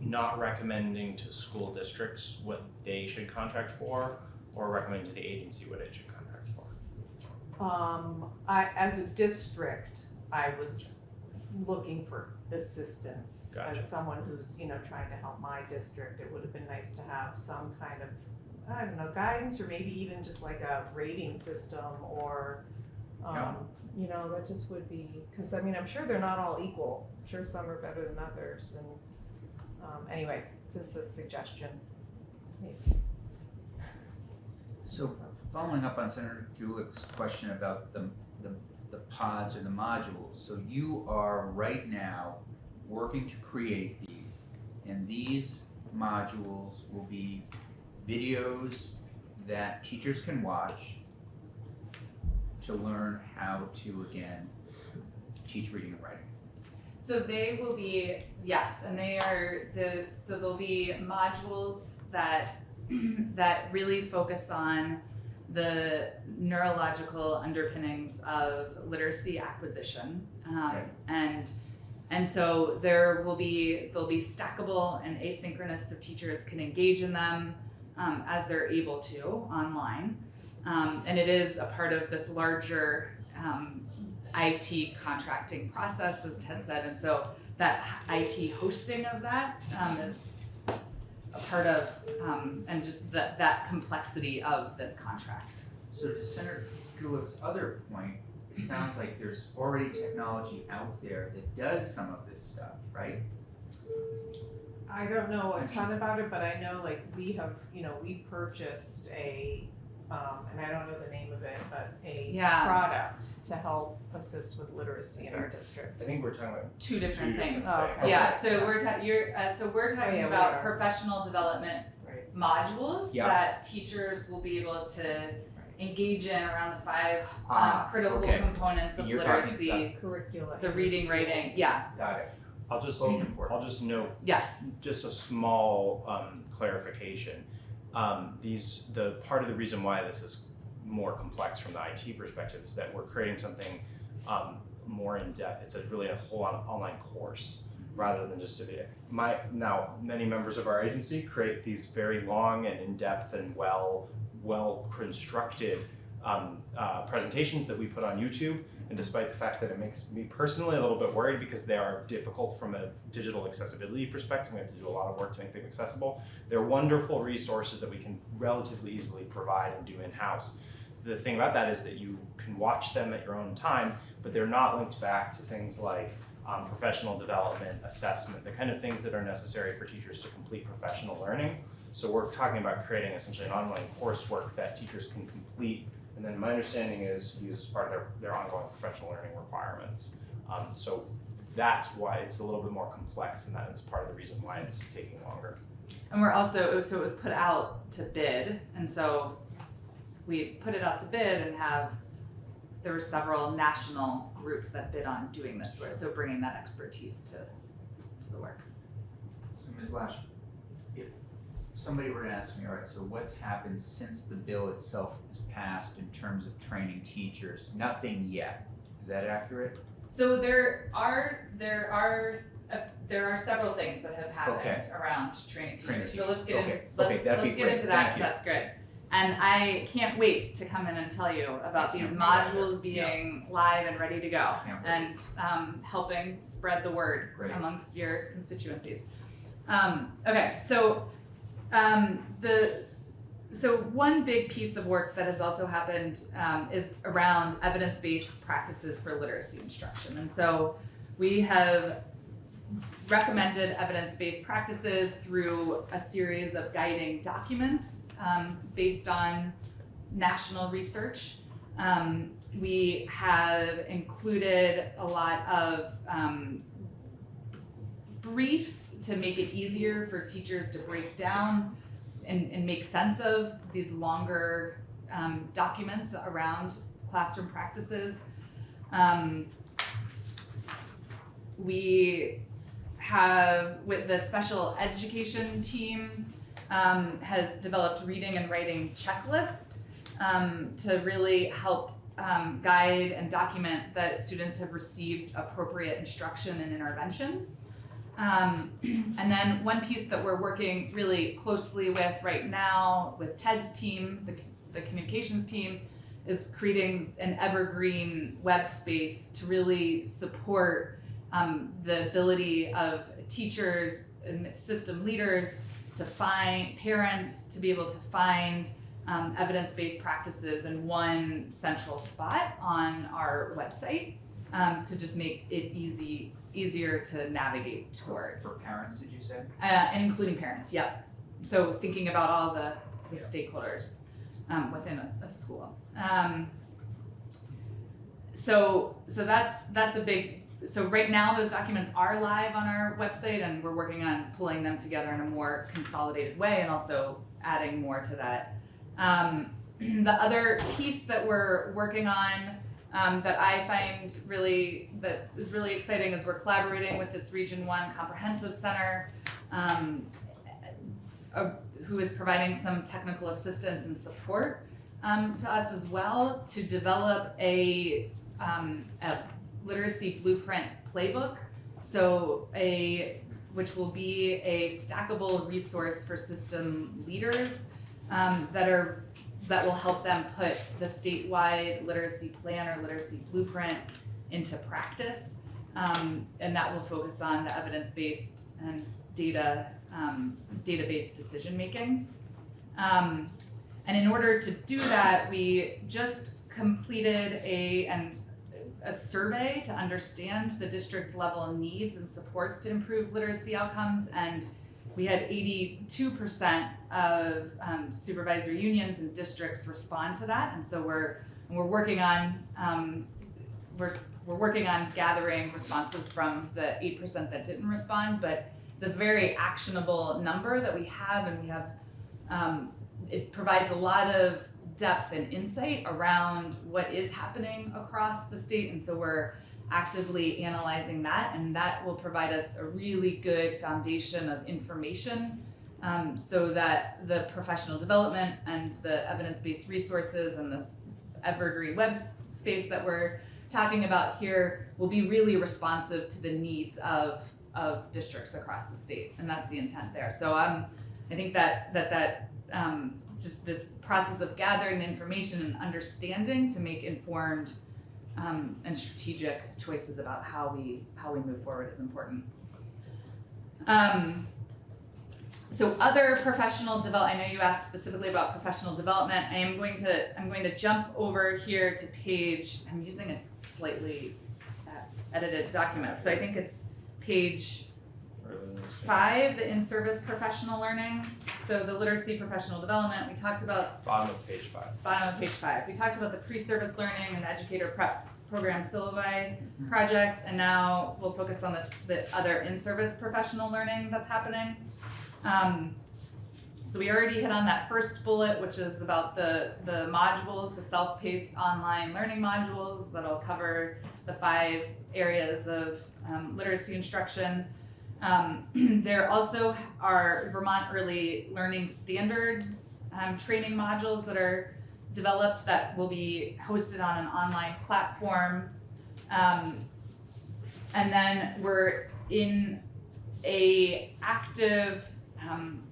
Speaker 5: not recommending to school districts what they should contract for, or recommending to the agency what it should contract for?
Speaker 4: Um, I, as a district, I was looking for assistance.
Speaker 5: Gotcha.
Speaker 4: As someone who's, you know, trying to help my district, it would have been nice to have some kind of, I don't know, guidance or maybe even just like a rating system or. Um, you know, that just would be, cause I mean, I'm sure they're not all equal. I'm sure some are better than others and, um, anyway, just a suggestion.
Speaker 1: So following up on Senator Gulick's question about the, the, the pods or the modules, so you are right now working to create these. And these modules will be videos that teachers can watch to learn how to, again, teach reading and writing.
Speaker 6: So they will be, yes, and they are the, so there'll be modules that, that really focus on the neurological underpinnings of literacy acquisition. Um,
Speaker 1: Okay.
Speaker 6: and, and so there will be, they'll be stackable and asynchronous so teachers can engage in them um, as they're able to online. Um, and it is a part of this larger um, IT contracting process, as Ted said, and so that IT hosting of that um, is a part of, um, and just that, that complexity of this contract.
Speaker 1: So to Senator Gulick's other point, it sounds like there's already technology out there that does some of this stuff, right?
Speaker 4: I don't know a ton about it, but I know like we have, you know, we purchased a, um, and I don't know the name of it, but a
Speaker 6: Yeah.
Speaker 4: product to help assist with literacy in our district.
Speaker 5: I think we're talking about
Speaker 6: Two different
Speaker 5: two different
Speaker 6: things.
Speaker 4: Oh,
Speaker 5: things.
Speaker 4: okay.
Speaker 6: Yeah, so we're ta- you're, uh, so we're talking
Speaker 4: yeah, we
Speaker 6: about
Speaker 4: are.
Speaker 6: professional development
Speaker 4: Right.
Speaker 6: modules
Speaker 1: Yeah.
Speaker 6: that teachers will be able to engage in around the five um,
Speaker 1: Ah,
Speaker 6: critical
Speaker 1: okay.
Speaker 6: components of
Speaker 1: you're talking
Speaker 6: literacy,
Speaker 4: Curricula.
Speaker 6: the
Speaker 4: in
Speaker 6: reading,
Speaker 4: school.
Speaker 6: writing, yeah.
Speaker 1: Got it.
Speaker 5: I'll just,
Speaker 1: Both important.
Speaker 5: I'll just note
Speaker 6: Yes.
Speaker 5: just a small um, clarification. Um, these the part of the reason why this is more complex from the IT perspective is that we're creating something um, more in depth. It's a really a whole on, online course rather than just a video. My now many members of our agency create these very long and in depth and well well constructed um, uh, presentations that we put on YouTube. And despite the fact that it makes me personally a little bit worried because they are difficult from a digital accessibility perspective, we have to do a lot of work to make them accessible. They're wonderful resources that we can relatively easily provide and do in house. The thing about that is that you can watch them at your own time, but they're not linked back to things like um, professional development, assessment, the kind of things that are necessary for teachers to complete professional learning. So we're talking about creating essentially an online coursework that teachers can complete and then my understanding is used as part of their, their ongoing professional learning requirements. Um, so that's why it's a little bit more complex and that is part of the reason why it's taking longer.
Speaker 6: And we're also, it was- so it was put out to bid, and so we put it out to bid and have, there were several national groups that bid on doing this work, so bringing that expertise to, to the work.
Speaker 1: So Ms. Lash, if somebody were to ask me, all right, so what's happened since the bill itself is passed in terms of training teachers? Nothing yet. Is that accurate?
Speaker 6: So there are, there are, uh, there are several things that have happened
Speaker 1: Okay.
Speaker 6: around training
Speaker 1: Training
Speaker 6: teachers, so let's get
Speaker 1: teachers.
Speaker 6: in, let's,
Speaker 1: Okay,
Speaker 6: let's get
Speaker 1: great.
Speaker 6: into that, that's great. And I can't wait to come in and tell you about these
Speaker 1: can't wait either.
Speaker 6: modules being live and ready to go. And, um, helping spread the word
Speaker 1: Great.
Speaker 6: amongst your constituencies. Um, okay, so, um, the, so one big piece of work that has also happened, um, is around evidence-based practices for literacy instruction. And so we have recommended evidence-based practices through a series of guiding documents, um, based on national research. Um, we have included a lot of, um, briefs to make it easier for teachers to break down and, and make sense of these longer um, documents around classroom practices. Um, we have, with the special education team, um, has developed reading and writing checklist um, to really help um, guide and document that students have received appropriate instruction and intervention. Um, and then one piece that we're working really closely with right now with Ted's team, the, the communications team, is creating an evergreen web space to really support um, the ability of teachers and system leaders to find parents to be able to find um, evidence-based practices in one central spot on our website um, to just make it easy easier to navigate towards
Speaker 1: For parents, did you say?
Speaker 6: uh, and including parents. Yep. So thinking about all the, the stakeholders um, within a, a school. Um, so so that's that's a big. So right now those documents are live on our website, and we're working on pulling them together in a more consolidated way, and also adding more to that. Um, the other piece that we're working on um, that I find really that is really exciting is we're collaborating with this Region One Comprehensive Center, um, who is providing some technical assistance and support um, to us as well to develop a, um, a literacy blueprint playbook. So a which will be a stackable resource for system leaders um, that are that will help them put the statewide literacy plan or literacy blueprint into practice. Um, and that will focus on the evidence-based and data, um, data-based decision making. Um, and in order to do that, we just completed a, and a survey to understand the district level needs and supports to improve literacy outcomes. And we had 82% of um, supervisor unions and districts respond to that, and so we're we're working on um, we're we're working on gathering responses from the 8% that didn't respond, but it's a very actionable number that we have, and we have um, it provides a lot of depth and insight around what is happening across the state, and so we're actively analyzing that, and that will provide us a really good foundation of information um, so that the professional development and the evidence-based resources and this evergreen web space that we're talking about here will be really responsive to the needs of of districts across the state, and that's the intent there. So um, I think that that that um, just this process of gathering the information and understanding to make informed um, and strategic choices about how we how we move forward is important. Um, so other professional develop. I know you asked specifically about professional development. I am going to I'm going to jump over here to page. I'm using a slightly uh, edited document, so I think it's page five, the in-service professional learning. So the literacy professional development. We talked about
Speaker 5: Bottom of page five.
Speaker 6: bottom of page five. We talked about the pre-service learning and educator prep program syllabi project, and now we'll focus on this, the other in-service professional learning that's happening. Um, so we already hit on that first bullet, which is about the, the modules, the self-paced online learning modules that'll cover the five areas of um, literacy instruction. Um, there also are Vermont Early Learning Standards um, training modules that are developed that will be hosted on an online platform. Um, and then we're in a active, um,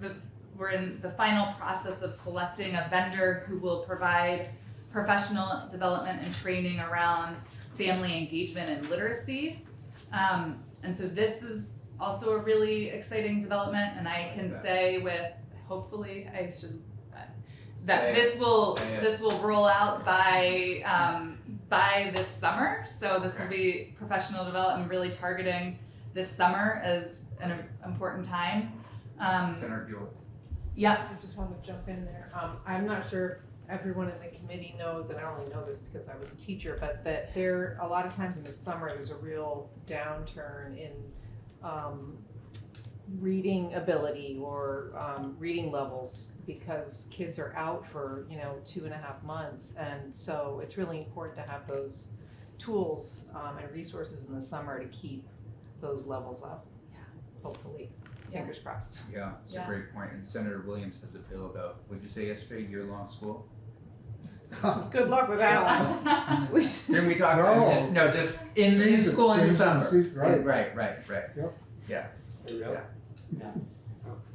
Speaker 6: the, we're in the final process of selecting a vendor who will provide professional development and training around family engagement and literacy. Um, and so this is also a really exciting development, and I can say with hopefully I should uh, that this will this will roll out by um, by this summer. So this will be professional development really targeting this summer as an important time. Um,
Speaker 1: Senator Buell.
Speaker 6: yeah,
Speaker 4: I just want to jump in there. Um, I'm not sure if everyone in the committee knows, and I only know this because I was a teacher, but that there, a lot of times in the summer, there's a real downturn in, um, reading ability or, um, reading levels because kids are out for, you know, two and a half months. And so it's really important to have those tools, um, and resources in the summer to keep those levels up. yeah, Hopefully,
Speaker 6: Yeah.
Speaker 4: Fingers crossed.
Speaker 1: Yeah, it's a great point. And Senator Williams has a bill about, what'd you say yesterday, year-long school?
Speaker 4: Good luck with that one. We-
Speaker 1: Didn't we talk,
Speaker 2: No.
Speaker 1: just, no, just in, in
Speaker 2: Season,
Speaker 1: school in the summer.
Speaker 2: se- right.
Speaker 1: Right, right, right.
Speaker 2: Yep.
Speaker 1: Yeah.
Speaker 7: Really?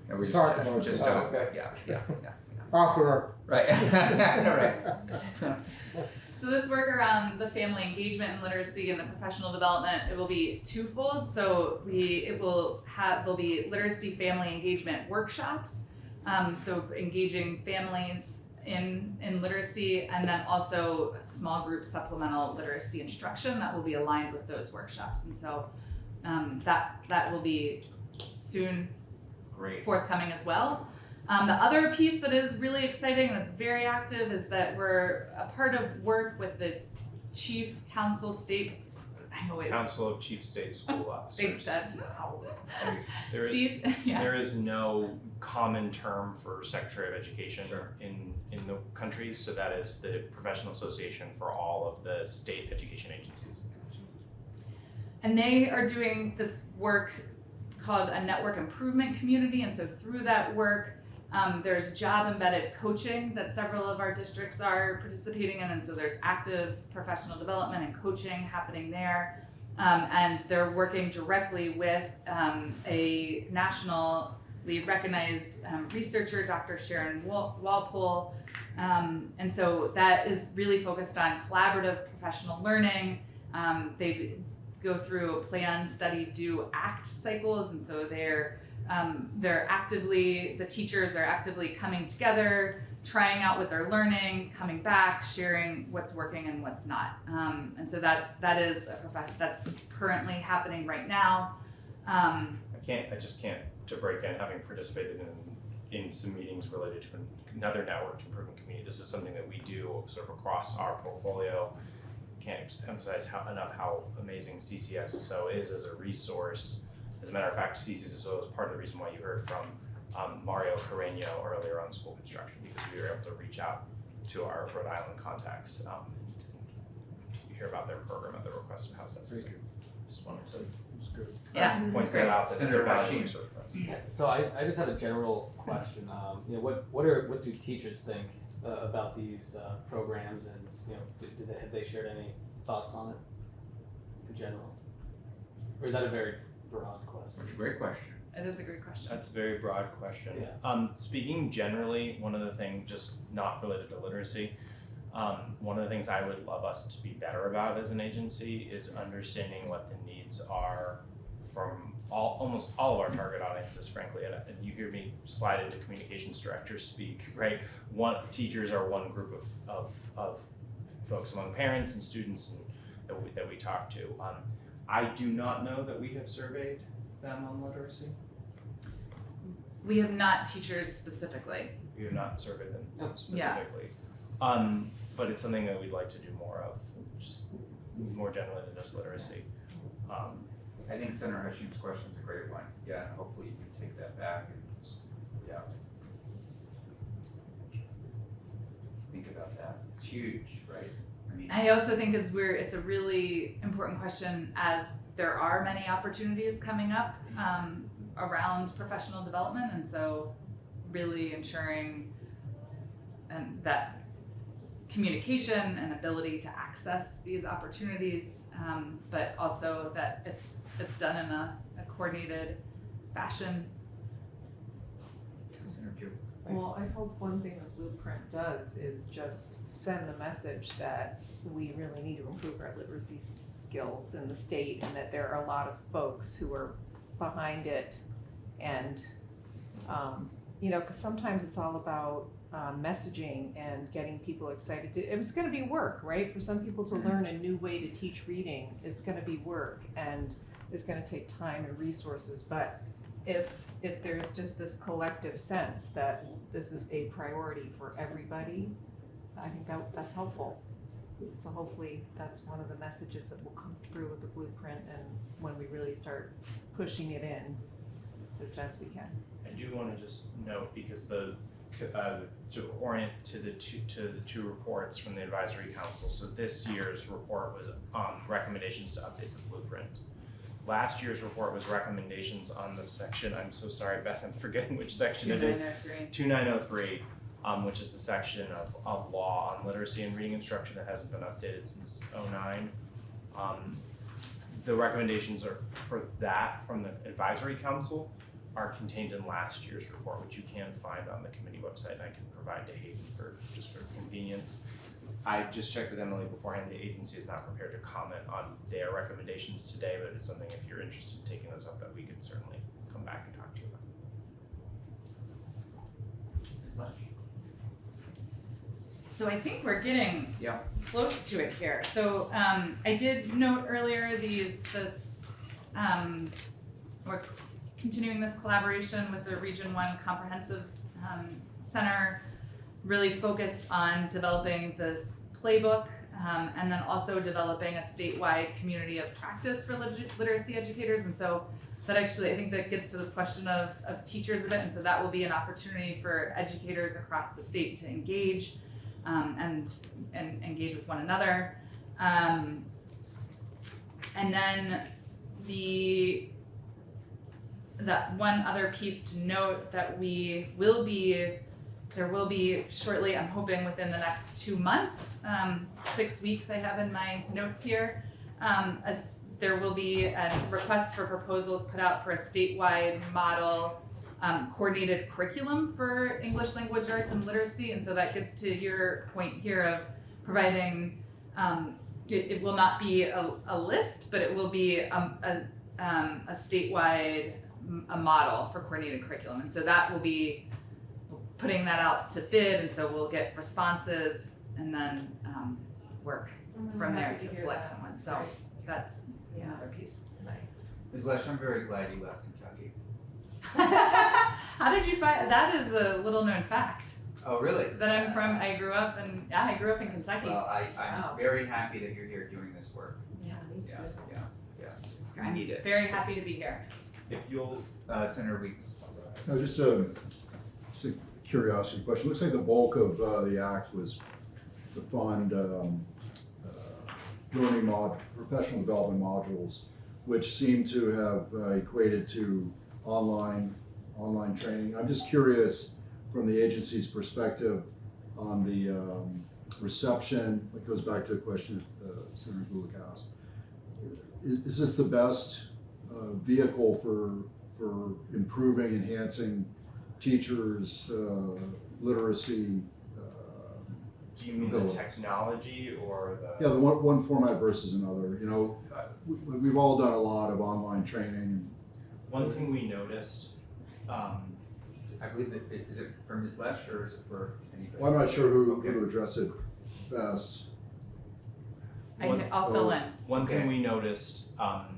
Speaker 1: And we just,
Speaker 2: Talk
Speaker 1: just,
Speaker 2: about
Speaker 1: just
Speaker 2: it.
Speaker 1: don't,
Speaker 7: Oh, okay.
Speaker 1: yeah, yeah, yeah,
Speaker 2: Off the record.
Speaker 1: right, right.
Speaker 6: So this work around the family engagement and literacy and the professional development, it will be twofold. So we, it will have, there'll be literacy family engagement workshops. Um, so engaging families in, in literacy and then also small group supplemental literacy instruction that will be aligned with those workshops. And so, um, that, that will be soon
Speaker 5: Great.
Speaker 6: forthcoming as well. Um, the other piece that is really exciting and that's very active is that we're a part of work with the chief council state. I always
Speaker 5: Council of Chief State School Officers.
Speaker 6: thanks, Dad.
Speaker 5: And There is,
Speaker 6: Sees- yeah.
Speaker 5: there is no common term for Secretary of Education
Speaker 1: Sure.
Speaker 5: in, in the country, so that is the professional association for all of the state education agencies.
Speaker 6: And they are doing this work called a network improvement community. And so through that work, um, there's job embedded coaching that several of our districts are participating in. And so there's active professional development and coaching happening there. Um, and they're working directly with um, a nationally recognized um, researcher, Dr. Sharon Wal- Walpole. Um, and so that is really focused on collaborative professional learning. Um, they go through plan, study, do, act cycles, and so they're um, they're actively the teachers are actively coming together, trying out what they're learning, coming back, sharing what's working and what's not. Um, and so that that is a that's currently happening right now. Um,
Speaker 5: I can't, I just can't, to break in, having participated in, in some meetings related to another network improvement committee, this is something that we do sort of across our portfolio. Can't emphasize how, enough how amazing CCSSO is as a resource. As a matter of fact, CCSSO is part of the reason why you heard from um, Mario Carreño earlier on school construction, because we were able to reach out to our Rhode Island contacts um, and hear about their program at the request of House
Speaker 2: Thank
Speaker 5: episode.
Speaker 2: you.
Speaker 5: Just wanted to
Speaker 2: That's good.
Speaker 6: Yeah.
Speaker 5: point that out, that it's a
Speaker 1: Senator
Speaker 5: valuable
Speaker 1: Hashim.
Speaker 5: resource.
Speaker 7: Yeah, So I, I just have a general question. Um, you know, what what are what do teachers think uh, about these uh, programs, and you know, do, do they have they shared any thoughts on it in general, or is that a very broad question?
Speaker 1: It's a great question.
Speaker 6: It is a great question.
Speaker 5: That's a very broad question.
Speaker 7: Yeah.
Speaker 5: Um, speaking generally, one of the things, just not related to literacy, um, one of the things I would love us to be better about as an agency is understanding what the needs are from all, almost all of our target audiences, frankly. And, and you hear me slide into communications directors speak, right? One teachers are one group of, of, of folks among parents and students and that we, that we talk to. Um, I do not know that we have surveyed them on literacy.
Speaker 6: We have not teachers specifically.
Speaker 5: We have not surveyed them
Speaker 7: Oh.
Speaker 5: specifically. Um, but it's something that we'd like to do more of, just more generally than just literacy. Um,
Speaker 1: I think Senator Hutchins' question is a great one. Yeah, and hopefully you can take that back and, s- yeah. Think about that. It's huge, right? I
Speaker 6: I also think as we're, it's a really important question as there are many opportunities coming up um, around professional development, and so really ensuring and that communication and ability to access these opportunities, um, but also that it's it's done in a, a coordinated fashion.
Speaker 4: Well, I hope one thing the blueprint does is just send the message that we really need to improve our literacy skills in the state and that there are a lot of folks who are behind it. And, um, you know, cause sometimes it's all about, um, messaging and getting people excited. to- It's gonna be work, right? For some people to learn a new way to teach reading, it's gonna be work and it's gonna take time and resources, but if if there's just this collective sense that this is a priority for everybody, I think that that's helpful. So hopefully that's one of the messages that will come through with the blueprint and when we really start pushing it in as best we can.
Speaker 5: I do wanna just note, because the, uh, to orient to the two, to the two reports from the advisory council, so this year's report was, um, recommendations to update the blueprint. Last year's report was recommendations on the section, I'm so sorry, Beth, I'm forgetting which section it is.
Speaker 6: 2903.
Speaker 5: two nine oh three, um, which is the section of, of law on literacy and reading instruction that hasn't been updated since oh nine. Um, the recommendations are, for that from the advisory council are contained in last year's report, which you can find on the committee website, and I can provide to Hayden for, just for convenience. I just checked with Emily beforehand, the agency is not prepared to comment on their recommendations today, but it's something if you're interested in taking those up, that we could certainly come back and talk to you about.
Speaker 1: Ms. Lesh?
Speaker 6: So I think we're getting
Speaker 1: Yeah.
Speaker 6: close to it here. So um, I did note earlier these this um, we're continuing this collaboration with the Region One Comprehensive um, Center, really focused on developing this playbook um, and then also developing a statewide community of practice for lit- literacy educators. And so that actually, I think that gets to this question of, of teachers a bit. And so that will be an opportunity for educators across the state to engage um, and, and engage with one another. Um, and then the that one other piece to note that we will be there will be shortly i'm hoping within the next two months um, six weeks i have in my notes here. Um, as there will be a request for proposals put out for a statewide model um, coordinated curriculum for english language arts and literacy and so that gets to your point here of providing um, it, it will not be a, a list but it will be um, a, um, a statewide a model for coordinated curriculum and so that will be putting that out to bid and so we'll get responses and then um, work from there
Speaker 4: Happy
Speaker 6: to select
Speaker 4: that.
Speaker 6: someone
Speaker 4: That's
Speaker 6: so
Speaker 4: great.
Speaker 6: that's
Speaker 4: Yeah.
Speaker 6: another piece
Speaker 4: Nice.
Speaker 1: Ms. Lesh, I'm very glad you left Kentucky.
Speaker 6: how did you find that is a little known fact
Speaker 1: Oh, really?
Speaker 6: that i'm from i grew up in yeah i grew up in kentucky
Speaker 1: Well, I, I'm
Speaker 4: Wow.
Speaker 1: very happy that you're here doing this work.
Speaker 4: Yeah, me
Speaker 1: Yeah,
Speaker 4: too.
Speaker 1: yeah, yeah.
Speaker 6: I'm
Speaker 1: need it.
Speaker 6: very happy to be here
Speaker 5: If you'll,
Speaker 1: Uh, Senator Weeks.
Speaker 2: No, just a, just a curiosity question. Looks like the bulk of, uh, the act was to fund, um, uh, learning mod, professional development modules, which seem to have uh, equated to online, online training. I'm just curious, from the agency's perspective, on the um, reception, it goes back to a question that uh, Senator Gulick asked. Is, is this the best uh, vehicle for, for improving, enhancing teachers' uh, literacy? uh,
Speaker 5: Do you mean the technology or the?
Speaker 2: Yeah, the one, one format versus another, you know, uh, we, we've all done a lot of online training.
Speaker 5: One thing we noticed, um,
Speaker 1: I believe that, it- is it for Ms. Lesh or is it for anybody?
Speaker 2: Well, I'm not sure who,
Speaker 1: Okay.
Speaker 2: who to address it best.
Speaker 6: I
Speaker 5: One-
Speaker 6: can, I'll fill in.
Speaker 5: One thing we noticed um,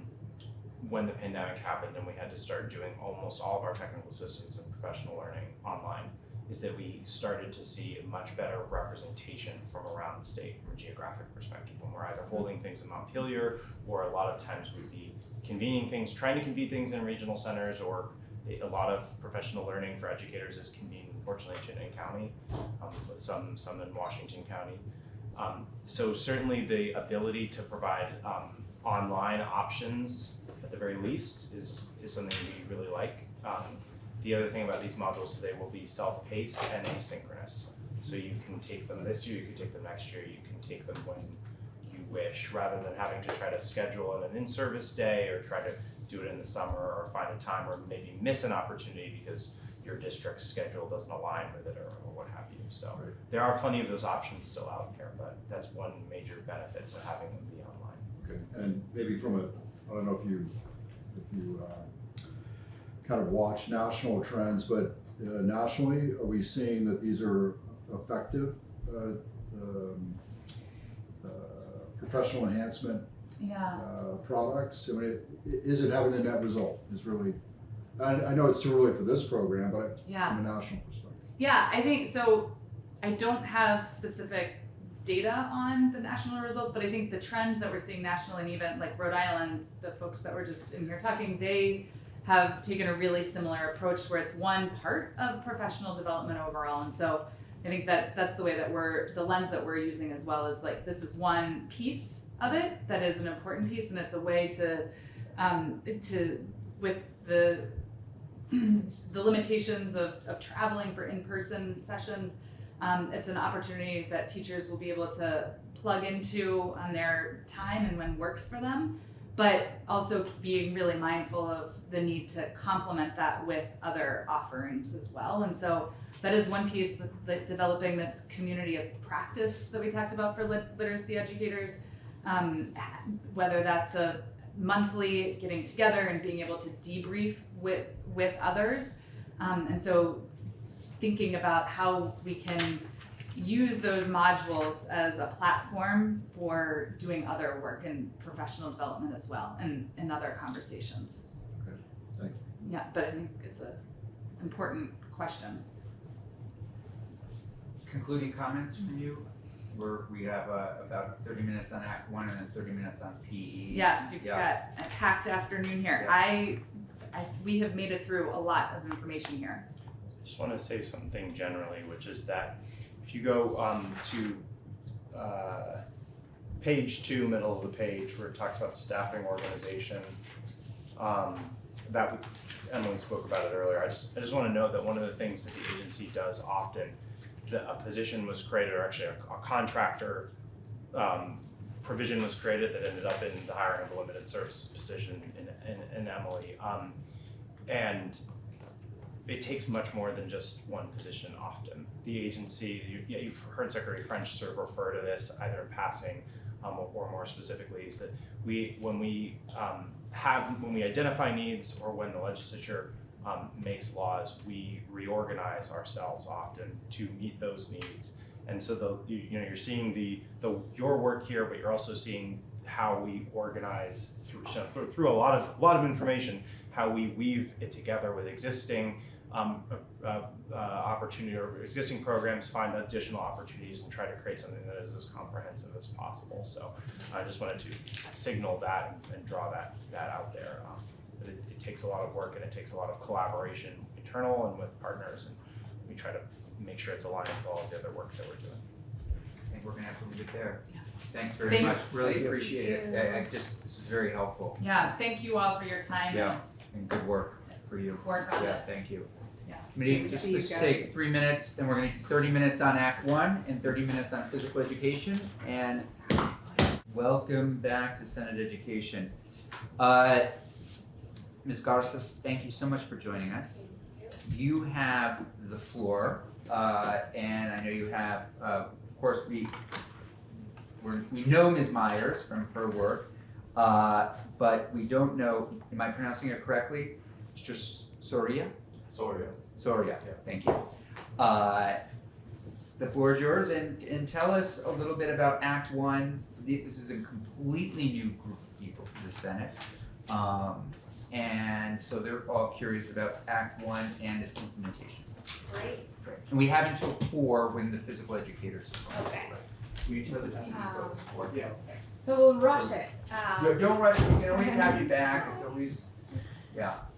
Speaker 5: when the pandemic happened and we had to start doing almost all of our technical assistance and professional learning online is that we started to see a much better representation from around the state from a geographic perspective. When we're either holding things in Montpelier or a lot of times we'd be convening things, trying to convene things in regional centers or a lot of professional learning for educators is convened unfortunately in Chittenden County, um, with some some in Washington County. Um, so certainly the ability to provide um, online options at the very least is, is something we really like. Um, the other thing about these modules is they will be self-paced and asynchronous. So you can take them this year, you can take them next year, you can take them when you wish, rather than having to try to schedule in an in-service day or try to do it in the summer or find a time or maybe miss an opportunity because your district's schedule doesn't align with it or, or what have you. So
Speaker 2: Right.
Speaker 5: there are plenty of those options still out there, but that's one major benefit to having them be online.
Speaker 2: Okay, and maybe from a, I don't know if you, if you, uh, kind of watch national trends, but uh, nationally, are we seeing that these are effective, uh, um, uh, professional enhancement
Speaker 6: Yeah.
Speaker 2: uh, products? I mean, is it having the net result is really, I, I know it's too early for this program, but
Speaker 6: Yeah.
Speaker 2: from a national perspective.
Speaker 6: Yeah, I think so. I don't have specific data on the national results, but I think the trend that we're seeing nationally, and even like Rhode Island, the folks that were just in here talking, they have taken a really similar approach where it's one part of professional development overall. And so I think that that's the way that we're, the lens that we're using as well is like this is one piece of it that is an important piece, and it's a way to, um, to, with the the limitations of, of traveling for in-person sessions um, it's an opportunity that teachers will be able to plug into on their time and when works for them but also being really mindful of the need to complement that with other offerings as well. And so that is one piece that, developing this community of practice that we talked about for lit- literacy educators um, whether that's a monthly getting together and being able to debrief with with others. Um, and so thinking about how we can use those modules as a platform for doing other work and professional development as well and in other conversations
Speaker 2: Okay, thank
Speaker 6: you yeah but i think it's a important question
Speaker 1: Concluding comments from you? We're, we have, uh, about thirty minutes on Act One and then thirty minutes on PE.
Speaker 6: yes you've
Speaker 1: Yeah.
Speaker 6: got a packed afternoon here
Speaker 1: Yeah.
Speaker 6: I, I we have made it through a lot of information here
Speaker 5: I just want to say something generally, which is that if you go um, to uh, page two, middle of the page, where it talks about staffing organization, um, that Emily spoke about it earlier. I just I just want to note that one of the things that the agency does often, that a position was created, or actually a, a contractor um, provision was created that ended up in the hiring of a limited service position in, in, in Emily. Um, and it takes much more than just one position often. The agency, you, you've heard Secretary French sort of refer to this either in passing um, or, or more specifically, is that we, when we um, have, when we identify needs or when the legislature um, makes laws, we reorganize ourselves often to meet those needs. And so the, you, you know, you're seeing the, the, your work here, but you're also seeing how we organize through, through, through a lot of, a lot of information, how we weave it together with existing um, uh, uh, opportunity or existing programs, find additional opportunities and try to create something that is as comprehensive as possible. So I just wanted to signal that and, and draw that, that out there. Um, that it, it takes a lot of work and it takes a lot of collaboration internal and with partners and we try to make sure it's aligned with all of the other work that we're doing.
Speaker 1: I think we're gonna have to leave it there. Thanks very
Speaker 6: Thank-
Speaker 1: much, really
Speaker 4: you.
Speaker 1: appreciate it, I, I just, this was very helpful,
Speaker 6: Yeah, thank you all for your time
Speaker 1: yeah, and good work for you.
Speaker 6: work on
Speaker 1: Yeah,
Speaker 6: this.
Speaker 1: thank you.
Speaker 6: Yeah.
Speaker 1: Committee,
Speaker 4: Good to
Speaker 1: just
Speaker 4: see
Speaker 1: take three minutes, then we're gonna do thirty minutes on Act One and thirty minutes on physical education, and welcome back to Senate Education. Uh, Ms. Garces, thank you so much for joining us. You have the floor, uh, and I know you have, uh, of course, we, we're, we know Ms. Myers from her work, uh, but we don't know, am I pronouncing it correctly? Mr. Soria?
Speaker 5: Sorry.
Speaker 1: Soria, yeah. thank you. Uh, The floor is yours, and, and tell us a little bit about Act One. This is a completely new group of people to the Senate. Um, and so they're all curious about Act One and its implementation.
Speaker 8: Great.
Speaker 1: And we have until four when the physical educators.
Speaker 8: Okay.
Speaker 1: Will you tell the pieces
Speaker 8: Um,
Speaker 1: four? Yeah.
Speaker 8: So we'll rush it. Um,
Speaker 1: Don't- Don't rush, we can always have you back, it's always,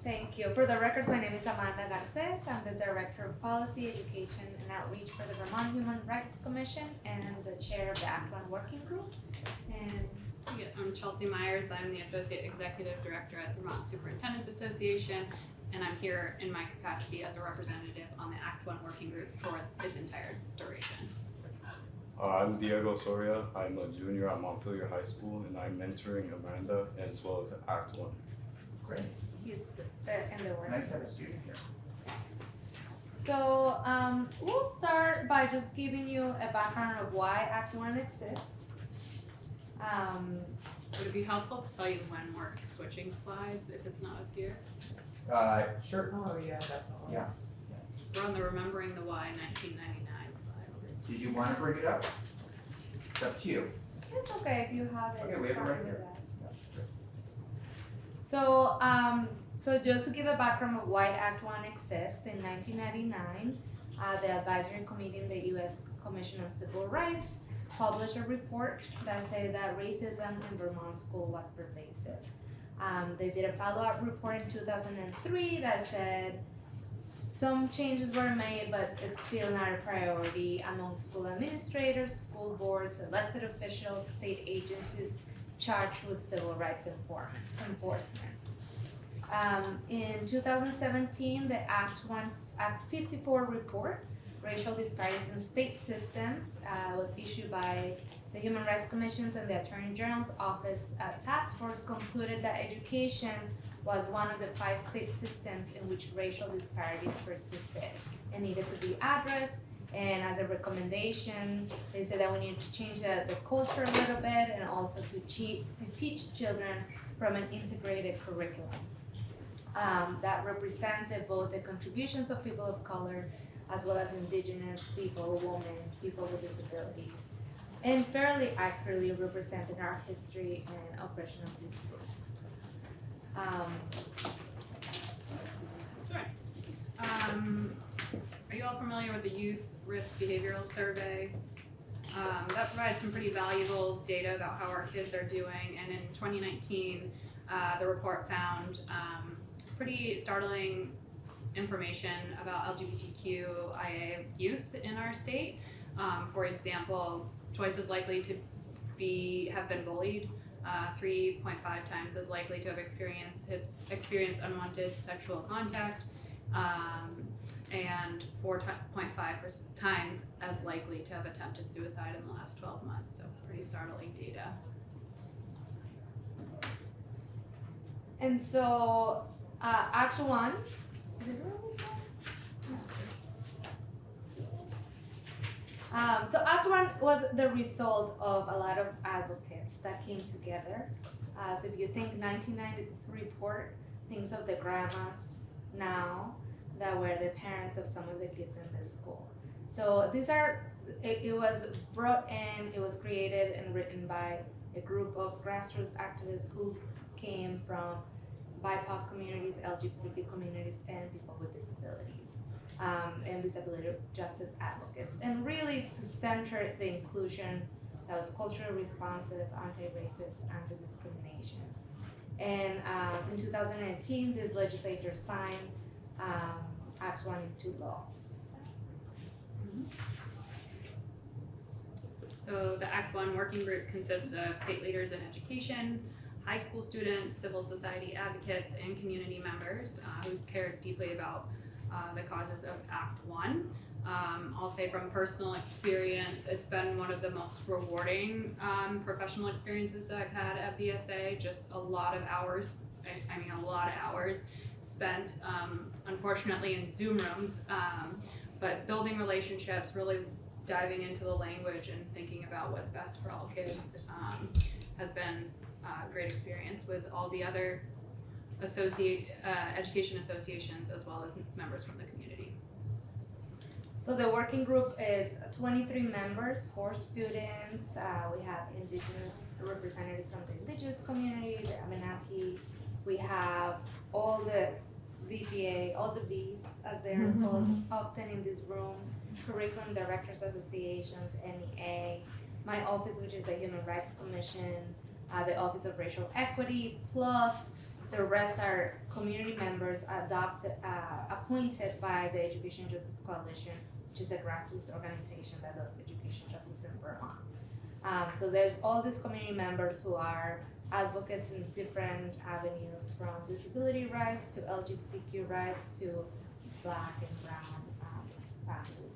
Speaker 8: Thank you. For the records, my name is Amanda Garces. I'm the Director of Policy, Education, and Outreach for the Vermont Human Rights Commission and the Chair of the Act One Working Group. And
Speaker 9: Yeah, I'm Chelsea Myers. I'm the Associate Executive Director at the Vermont Superintendent's Association, and I'm here in my capacity as a representative on the Act One Working Group for its entire duration.
Speaker 10: Uh, I'm Diego Soria. I'm a junior at Montpelier High School, and I'm mentoring Amanda as well as Act One.
Speaker 1: great,
Speaker 8: he's the, the, and the
Speaker 1: it's nice to have a student here.
Speaker 8: So um, we'll start by just giving you a background of why Act One exists. Um,
Speaker 9: Would it be helpful to tell you when we're switching slides if it's not up here?
Speaker 1: Uh, sure,
Speaker 4: Oh, yeah, definitely.
Speaker 1: Yeah.
Speaker 9: We're on the Remembering the Why 1999 slide.
Speaker 1: did you wanna bring it up? It's up to you.
Speaker 8: It's okay if you have it.
Speaker 1: Okay, we have it right
Speaker 8: here. with
Speaker 1: there.
Speaker 8: us. So, um, so just to give a background of why Act One exists, in nineteen ninety-nine, uh, the advisory committee in the U.S. Commission on Civil Rights published a report that said that racism in Vermont school was pervasive. Um, they did a follow-up report in two thousand and three that said some changes were made, but it's still not a priority among school administrators, school boards, elected officials, state agencies, charged with civil rights enforcement. Um, in 2017, the Act 1, Act 54 report, Racial Disparities in State Systems, uh, was issued by the Human Rights Commissions and the Attorney General's Office uh, Task Force concluded that education was one of the five state systems in which racial disparities persisted and needed to be addressed and as a recommendation, they said that we need to change the, the culture a little bit and also to to teach children from an integrated curriculum. Um, that represented both the contributions of people of color as well as indigenous people, women, people with disabilities. And fairly accurately represented our history and oppression of these groups. Um,
Speaker 9: Um, are you all familiar with the Youth Risk Behavioral Survey? Um, that provides some pretty valuable data about how our kids are doing, and in 2019, uh, the report found um, pretty startling information about LGBTQIA youth in our state. Um, for example, twice as likely to be have been bullied, uh, 3.5 times as likely to have experienced experienced unwanted sexual contact, um, and 4.5 times as likely to have attempted suicide in the last 12 months. So pretty startling data.
Speaker 8: And so, uh, Act One. is it really done? Um, so Act One was the result of a lot of advocates that came together. Uh, so if you think 1990 report, thinks of the grandmas now that were the parents of some of the kids in the school. So these are, it, it was brought in, it was created and written by a group of grassroots activists who came from BIPOC communities, LGBTQ communities, and people with disabilities, um, and disability justice advocates, and really to center the inclusion that was culturally responsive, anti-racist, anti-discrimination. And um, in 2018, this legislature signed um, Act 1 into law.
Speaker 9: So So the Act One working group consists of state leaders in education, high school students, civil society advocates, and community members uh, who care deeply about uh, the causes of Act One. Um, I'll say from personal experience, it's been one of the most rewarding um, professional experiences I've had at VSA. Just a lot of hours, I, I mean, a lot of hours spent, um, unfortunately, in Zoom rooms, um, but building relationships, really diving into the language and thinking about what's best for all kids um, has been a great experience with all the other associate uh, education associations as well as members from the community.
Speaker 8: So the working group is twenty-three members, four students, uh, we have indigenous representatives from the indigenous community, the Abenaki. We have all the VPA, all the Vs, as they're called often in these rooms, curriculum directors associations, NEA. My office, which is the Human Rights Commission, uh, the Office of Racial Equity, plus the rest are community members adopted, uh, appointed by the Education Justice Coalition, which is a grassroots organization that does education justice in Vermont. Um, so there's all these community members who are advocates in different avenues, from disability rights to LGBTQ rights to black and brown um, families.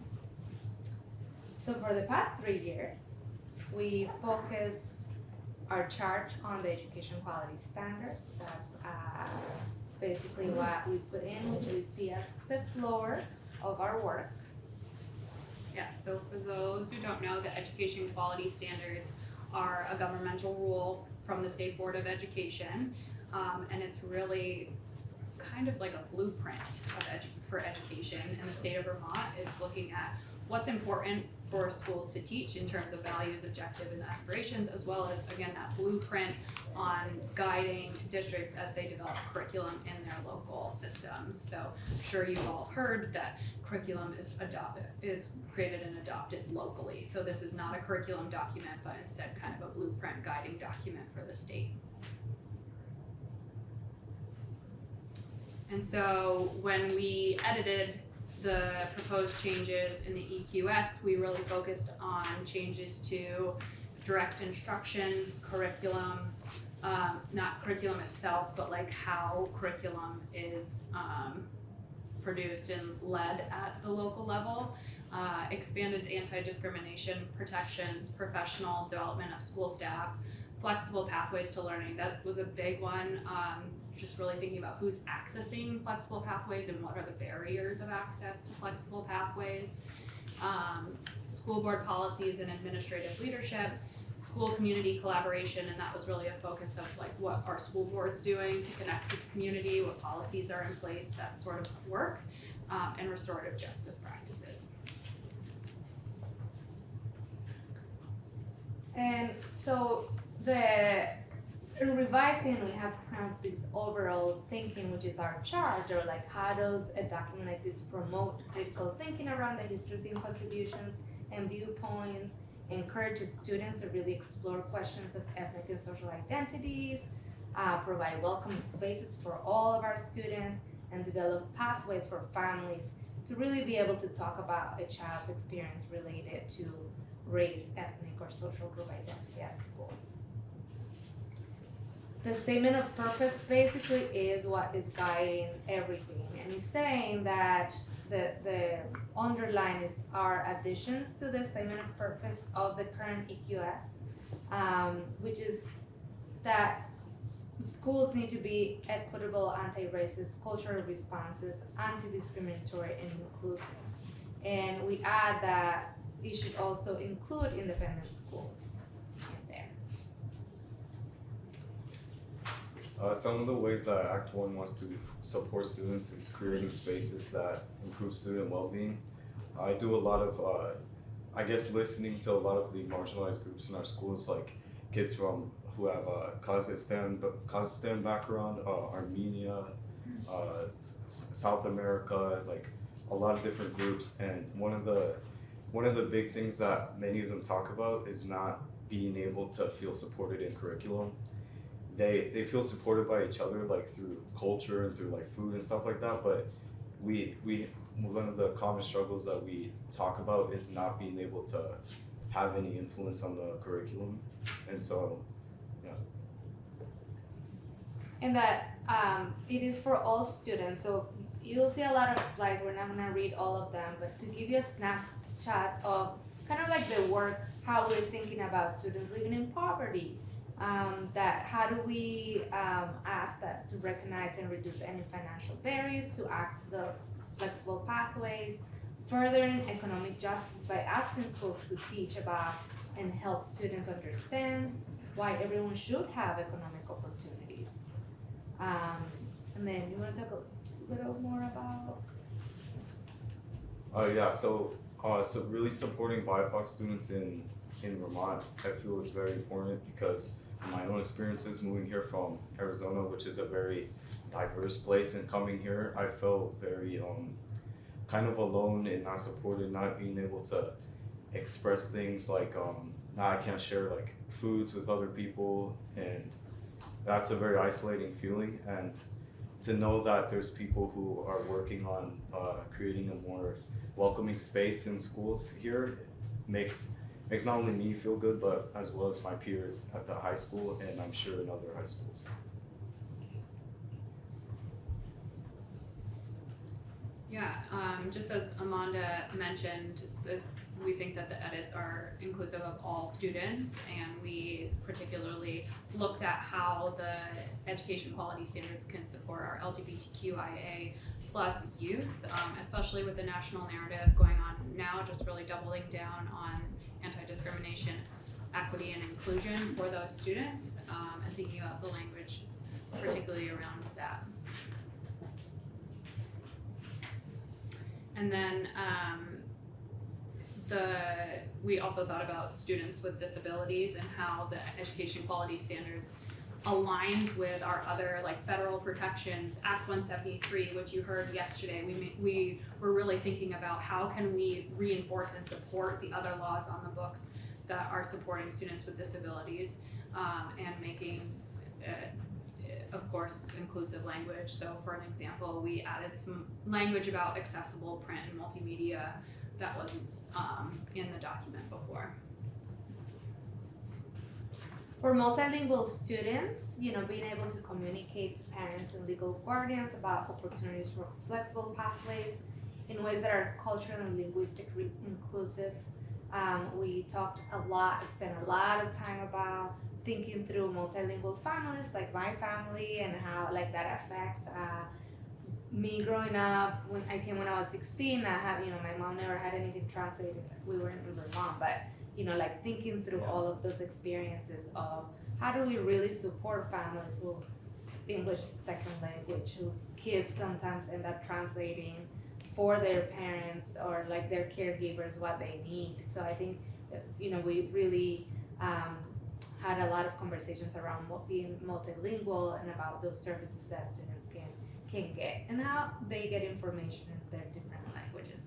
Speaker 8: So for the past three years, we focus our charge on the education quality standards. That's uh, basically what we put in, which we see as the floor of our work.
Speaker 9: Yeah, so for those who don't know, the education quality standards are a governmental rule from the State Board of Education. Um, and it's really kind of like a blueprint edu- for education in the state of Vermont. It's looking at what's important for schools to teach in terms of values, objectives, and aspirations, as well as, again, that blueprint on guiding districts as they develop curriculum in their local systems. So I'm sure you've all heard that curriculum is adopted, is created and adopted locally. So this is not a curriculum document, but instead kind of a blueprint guiding document for the state. And so when we edited the proposed changes in the EQS, we really focused on changes to direct instruction, curriculum, um, not curriculum itself, but like how curriculum is, um, produced and led at the local level. Uh, expanded anti-discrimination protections, professional development of school staff, flexible pathways to learning, that was a big one. Um, just really thinking about who's accessing flexible pathways and what are the barriers of access to flexible pathways. Um, school board policies and administrative leadership, school community collaboration, and that was really a focus of like what are school boards doing to connect with the community, what policies are in place, that sort of work, um, and restorative justice practices.
Speaker 8: And so the in revising, we have kind of this overall thinking, which is our charge, or like how does a document like this promote critical thinking around the histories and contributions and viewpoints, encourage students to really explore questions of ethnic and social identities, uh, provide welcoming spaces for all of our students, and develop pathways for families to really be able to talk about a child's experience related to race, ethnic, or social group identity at school. The statement of purpose basically is what is guiding everything, and it's saying that the, the underline is our additions to the statement of purpose of the current EQS, um, which is that schools need to be equitable, anti-racist, culturally responsive, anti-discriminatory, and inclusive. And we add that it should also include independent schools in there.
Speaker 10: Uh, some of the ways that Act One wants to support students is creating spaces that improve student well-being. I do a lot of, uh, I guess, listening to a lot of the marginalized groups in our schools, like kids from who have a Kazakhstan, Kazakhstan background, uh, Armenia, uh, South America, like a lot of different groups. And one of the one of the big things that many of them talk about is not being able to feel supported in curriculum they they feel supported by each other like through culture and through like food and stuff like that but we we one of the common struggles that we talk about is not being able to have any influence on the curriculum. And so, yeah.
Speaker 8: And that um, it is for all students. So you'll see a lot of slides. We're not gonna read all of them, but to give you a snapshot of kind of like the work, how we're thinking about students living in poverty. Um, that how do we um, ask that to recognize and reduce any financial barriers to access of flexible pathways, furthering economic justice by asking schools to teach about and help students understand why everyone should have economic opportunities. Um, and then you wanna talk a little more about,
Speaker 10: uh, yeah, so, uh, so really supporting BIPOC students in, in Vermont, I feel is very important because my own experiences moving here from Arizona, which is a very diverse place, and coming here, I felt very, um, kind of alone and not supported, not being able to express things like, um, now I can't share like foods with other people, and that's a very isolating feeling, and to know that there's people who are working on, uh, creating a more welcoming space in schools here makes makes not only me feel good, but as well as my peers at the high school and I'm sure in other high schools.
Speaker 9: Yeah, um, just as Amanda mentioned, this, we think that the edits are inclusive of all students, and we particularly looked at how the education quality standards can support our LGBTQIA plus youth, um, especially with the national narrative going on now, just really doubling down on anti-discrimination, equity, and inclusion for those students, um, and thinking about the language particularly around that. And then um, the we also thought about students with disabilities and how the education quality standards aligns with our other like federal protections act 173 which you heard yesterday we we were really thinking about how can we reinforce and support the other laws on the books that are supporting students with disabilities um, and making uh, of course, inclusive language. So for an example, we added some language about accessible print and multimedia that wasn't um, in the document before.
Speaker 8: For multilingual students, you know, being able to communicate to parents and legal guardians about opportunities for flexible pathways in ways that are culturally and linguistically inclusive. Um, we talked a lot, spent a lot of time about thinking through multilingual families like my family and how like that affects uh, me growing up when I came when I was 16 I have you know my mom never had anything translated we were in Vermont but you know like thinking through all of those experiences of how do we really support families who English is second language whose kids sometimes end up translating for their parents or like their caregivers what they need so I think you know we really um, had a lot of conversations around being multilingual and about those services that students can can get and how they get information in their different languages.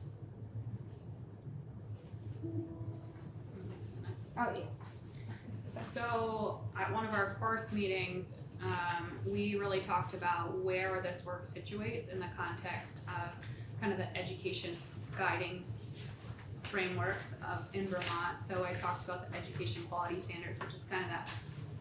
Speaker 8: Oh yes.
Speaker 9: So at one of our first meetings, um, we really talked about where this work situates in the context of kind of the education guiding frameworks of in Vermont. So I talked about the education quality standards, which is kind of that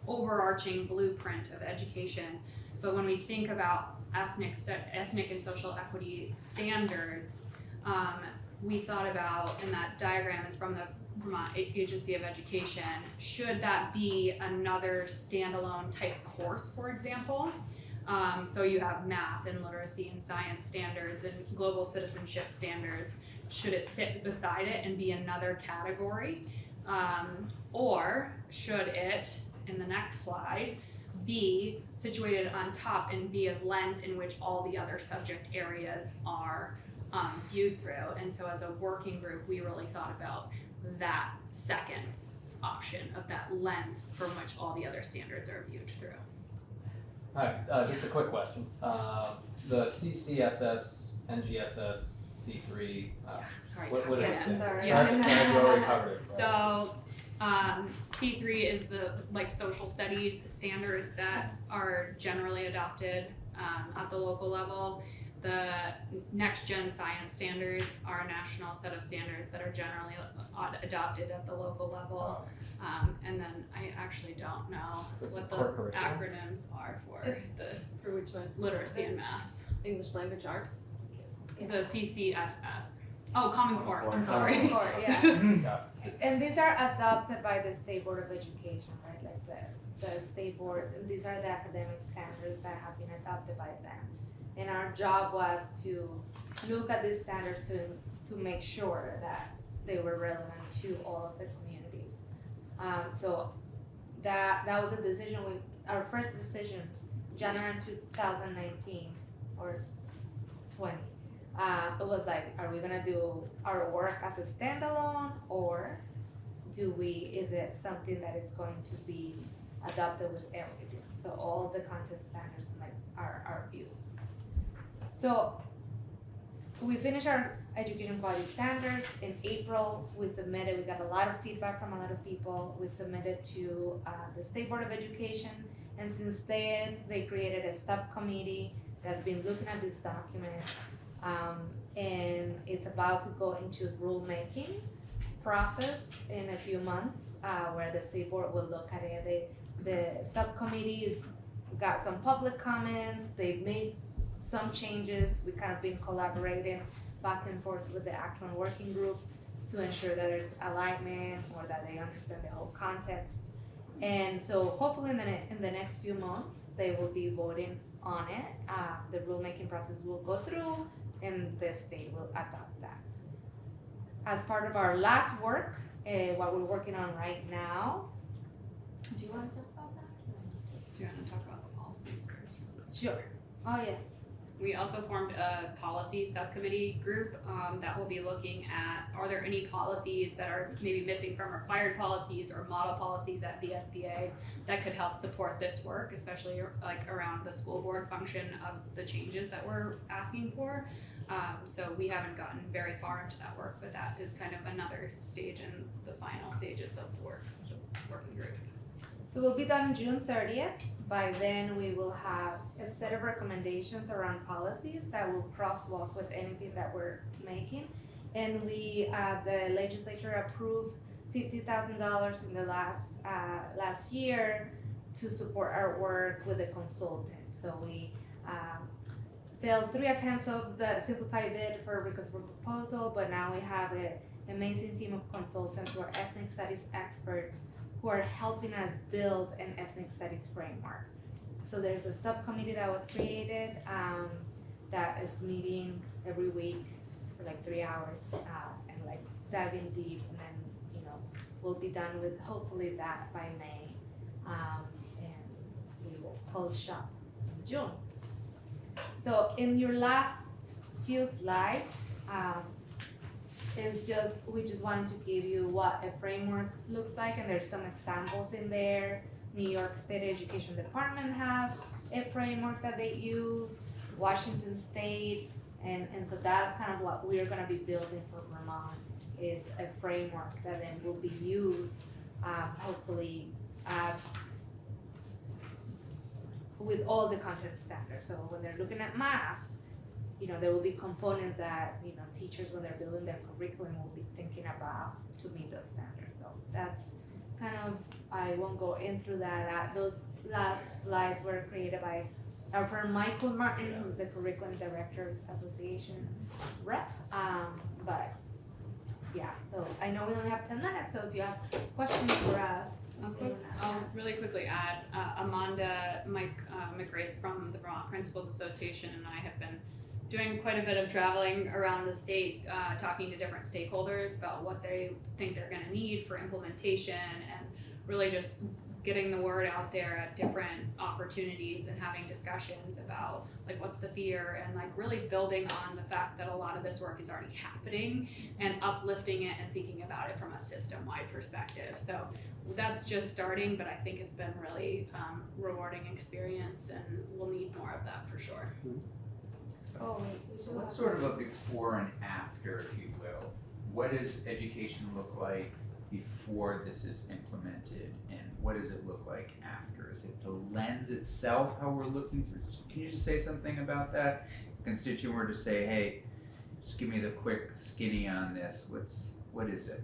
Speaker 9: overarching blueprint of education. But when we think about ethnic ethnic and social equity standards, um, we thought about, and that diagram is from the Vermont Agency of Education, should that be another standalone type course, for example? Um, so you have math and literacy and science standards and global citizenship standards. Should it sit beside it and be another category? Um, or should it, in the next slide, be situated on top and be a lens in which all the other subject areas are um, viewed through? And so, as a working group, we really thought about that second option of that lens from which all the other standards are viewed through.
Speaker 7: Alright, uh, just a quick question. Uh, the CCSS, NGSS, C three, uh,
Speaker 9: Sorry.
Speaker 7: what, what
Speaker 8: Yeah,
Speaker 7: is
Speaker 8: I'm sorry.
Speaker 7: Sorry, sorry, covered right?
Speaker 9: So, um, C three is the like social studies standards that are generally adopted um, at the local level. The the next gen science standards are a national set of standards that are generally adopted at the local level. Um, and then I actually don't know
Speaker 7: That's
Speaker 9: what
Speaker 7: the
Speaker 9: the
Speaker 7: core curriculum.
Speaker 9: acronyms are for
Speaker 8: It's-
Speaker 9: the
Speaker 11: For which one?
Speaker 9: literacy and math.
Speaker 11: English language arts?
Speaker 9: The CCSS. Oh, Common Core. I'm sorry.
Speaker 7: Common
Speaker 9: sorry.
Speaker 8: Core, yeah.
Speaker 7: Yeah.
Speaker 8: And these are adopted by the State Board of Education, right, like the, the state board, these are the academic standards that have been adopted by them. And our job was to look at these standards to, to make sure that they were relevant to all of the communities. Um, so that, that was a decision we, our first decision, January two thousand nineteen or twenty. Uh, it was like, are we gonna do our work as a standalone or do we, is it something that is going to be adopted with everything? So all the content standards like our, our view. So we finished our education quality standards in April. We submitted, we got a lot of feedback from a lot of people. We submitted to uh, the State Board of Education. And since then, they created a subcommittee that's been looking at this document. Um, and it's about to go into rulemaking process in a few months, uh, where the state board will look at it. The, the subcommittees got some public comments, they've made some changes, we kind of been collaborating back and forth with the Act One working group to ensure that there's alignment or that they understand the whole context. And so hopefully in the, ne- in the next few months, they will be voting on it, uh, the rulemaking process will go through and the state will adopt that. As part of our last work, uh, what we're working on right now, do you wanna talk about that?
Speaker 9: Do you want to talk about the policies first?
Speaker 8: Sure. Oh, yes.
Speaker 9: We also formed a policy subcommittee group um, that will be looking at are there any policies that are maybe missing from required policies or model policies at VSBA that could help support this work, especially like around the school board function of the changes that we're asking for. Um, so we haven't gotten very far into that work, but that is kind of another stage in the final stages of the work, the working group.
Speaker 8: So we'll be done June thirtieth. By then, we will have a set of recommendations around policies that will crosswalk with anything that we're making. And we, uh, the legislature approved fifty thousand dollars in the last, uh, last year to support our work with a consultant. So we, um, failed three attempts of the simplified bid for Rico's proposal, but now we have an amazing team of consultants who are ethnic studies experts who are helping us build an ethnic studies framework. So there's a subcommittee that was created um, that is meeting every week for like three hours uh, and like diving deep, and then you know we'll be done with hopefully that by May, um, and we will close shop in June. So in your last few slides, um, is just, we just wanted to give you what a framework looks like, and there's some examples in there. New York State Education Department has a framework that they use, Washington State, and, and so that's kind of what we're gonna be building for Vermont. It's a framework that then will be used, um, hopefully as with all the content standards, so when they're looking at math, you know, there will be components that, you know, teachers, when they're building their curriculum, will be thinking about to meet those standards. So that's kind of, I won't go into that, that, those last slides were created by our friend Michael Martin, who's the Curriculum Directors Association rep. Um, but, yeah, so I know we only have ten minutes, so if you have questions for us.
Speaker 9: I'll, quick, I'll really quickly add, uh, Amanda, Mike, uh, McGrath from the Vermont Principals Association and I have been doing quite a bit of traveling around the state, uh, talking to different stakeholders about what they think they're gonna need for implementation and really just getting the word out there at different opportunities and having discussions about like what's the fear and like really building on the fact that a lot of this work is already happening and uplifting it and thinking about it from a system-wide perspective. So that's just starting, but I think it's been really um, rewarding experience, and we'll need more of that for sure.
Speaker 8: Oh, wait, we
Speaker 1: So
Speaker 8: do
Speaker 1: what's sort of a before and after, if you will? What does education look like before this is implemented, and what does it look like after? Is it the lens itself, how we're looking through? Can you just say something about that? constituent were to say, hey, just give me the quick skinny on this, what's, what is it?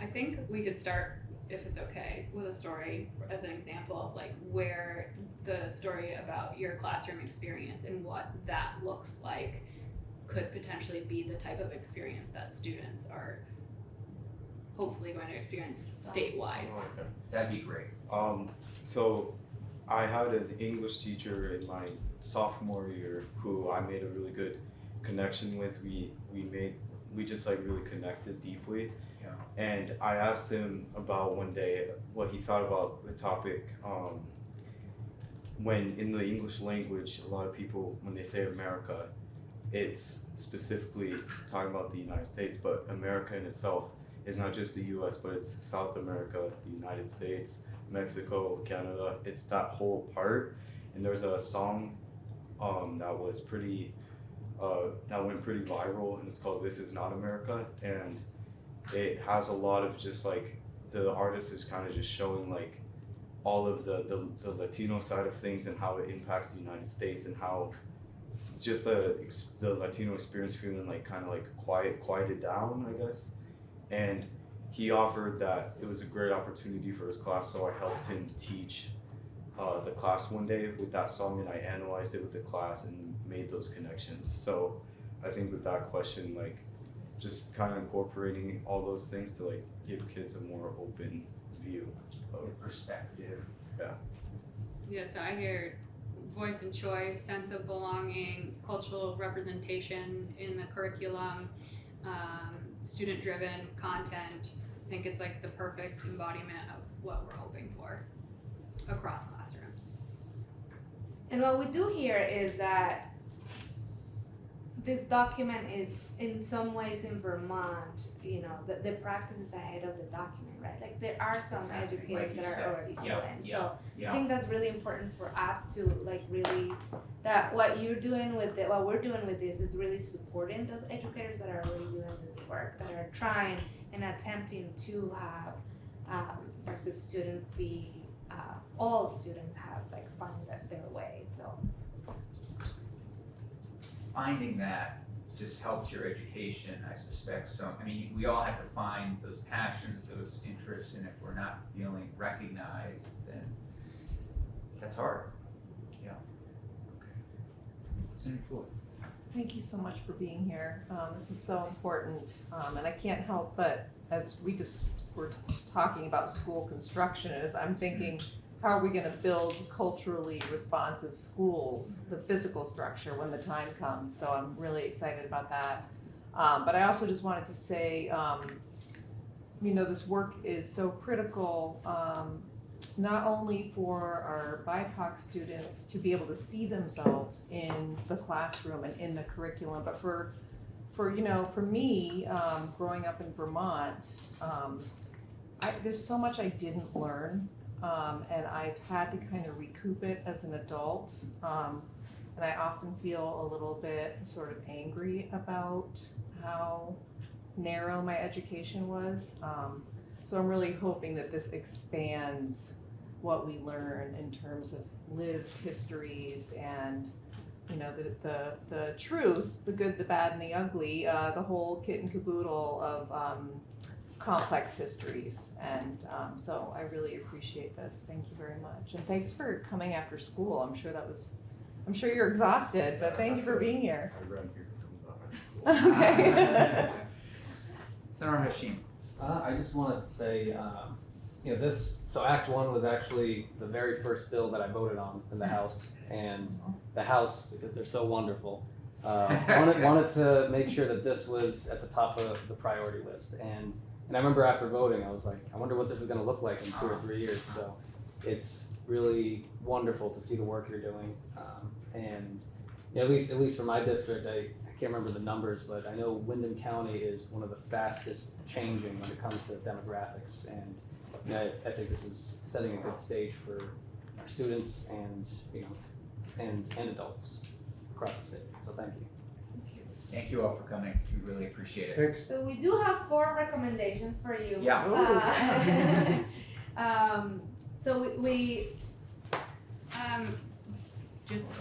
Speaker 9: I think we could start, if it's okay, with a story as an example of like where the story about your classroom experience and what that looks like could potentially be the type of experience that students are hopefully going to experience statewide.
Speaker 5: Okay.
Speaker 1: That'd be great.
Speaker 5: Um, so I had an English teacher in my sophomore year who I made a really good connection with. We we made we just like really connected deeply. And I asked him about one day what he thought about the topic. Um, when in the English language, a lot of people when they say America, it's specifically talking about the United States, but America in itself is not just the U.S., but it's South America, the United States, Mexico, Canada. It's that whole part. And there's a song um, that was pretty, uh, that went pretty viral, and it's called "This Is Not America," and it has a lot of just like the artist is kind of just showing like all of the, the the Latino side of things and how it impacts the United States and how just the the Latino experience feeling like kind of like quiet quieted down, I guess. And he offered that it was a great opportunity for his class, so I helped him teach uh, the class one day with that song, and I analyzed it with the class and made those connections. So I think with that question, like just kind of incorporating all those things to like give kids a more open view of
Speaker 1: Perspective.
Speaker 9: Yeah, Yeah. so I hear voice and choice, sense of belonging, cultural representation in the curriculum, um, student driven content. I think it's like the perfect embodiment of what we're hoping for across classrooms.
Speaker 8: And what we do here is that this document is in some ways in Vermont, you know, the, the practice is ahead of the document, right? Like there are some
Speaker 1: happening,
Speaker 8: educators
Speaker 1: like
Speaker 8: that
Speaker 1: said.
Speaker 8: are already doing,
Speaker 1: Yeah,
Speaker 8: so
Speaker 1: yeah,
Speaker 8: I think that's really important for us to like really, that what you're doing with it, what we're doing with this is really supporting those educators that are already doing this work, that are trying and attempting to have, um, like the students be, uh, all students have like find their way, so.
Speaker 1: Finding that just helps your education, I suspect, so, I mean, we all have to find those passions, those interests, and if we're not feeling recognized, then that's hard. Yeah. Okay. Senator Floyd?
Speaker 4: Thank you so much for being here. Um, this is so important, um, and I can't help but, as we just were t- talking about school construction, as I'm thinking, how are we gonna build culturally responsive schools, the physical structure when the time comes? So I'm really excited about that. Um, but I also just wanted to say, um, you know, this work is so critical, um, not only for our BIPOC students to be able to see themselves in the classroom and in the curriculum, but for, for, you know, for me, um, growing up in Vermont, um, I, there's so much I didn't learn, um, and I've had to kind of recoup it as an adult. Um, and I often feel a little bit sort of angry about how narrow my education was. Um, so I'm really hoping that this expands what we learn in terms of lived histories and you know the the, the truth, the good, the bad, and the ugly, uh, the whole kit and caboodle of um, complex histories. And um, so I really appreciate this. Thank you very much, and thanks for coming after school. I'm sure that was, I'm sure you're exhausted, but thank you for being here.
Speaker 5: I here to come back.
Speaker 4: Okay.
Speaker 1: Senator Hashim?
Speaker 7: Uh, I just wanted to say, um, you know, this, so Act One was actually the very first bill that I voted on in the House. And the House, because they're so wonderful, uh, wanted, wanted to make sure that this was at the top of the priority list. And, and I remember after voting, I was like, I wonder what this is gonna look like in two or three years. So it's really wonderful to see the work you're doing. Um, and, you know, at least, at least for my district, I, I can't remember the numbers, but I know Windham County is one of the fastest changing when it comes to demographics. And you know, I, I think this is setting a good stage for our students and, you know, and, and adults across the state. So thank you.
Speaker 1: Thank you all for coming, we really appreciate it.
Speaker 12: Thanks.
Speaker 8: So we do have four recommendations for you.
Speaker 1: Yeah.
Speaker 8: Uh, Um, so we, we,
Speaker 9: Um, just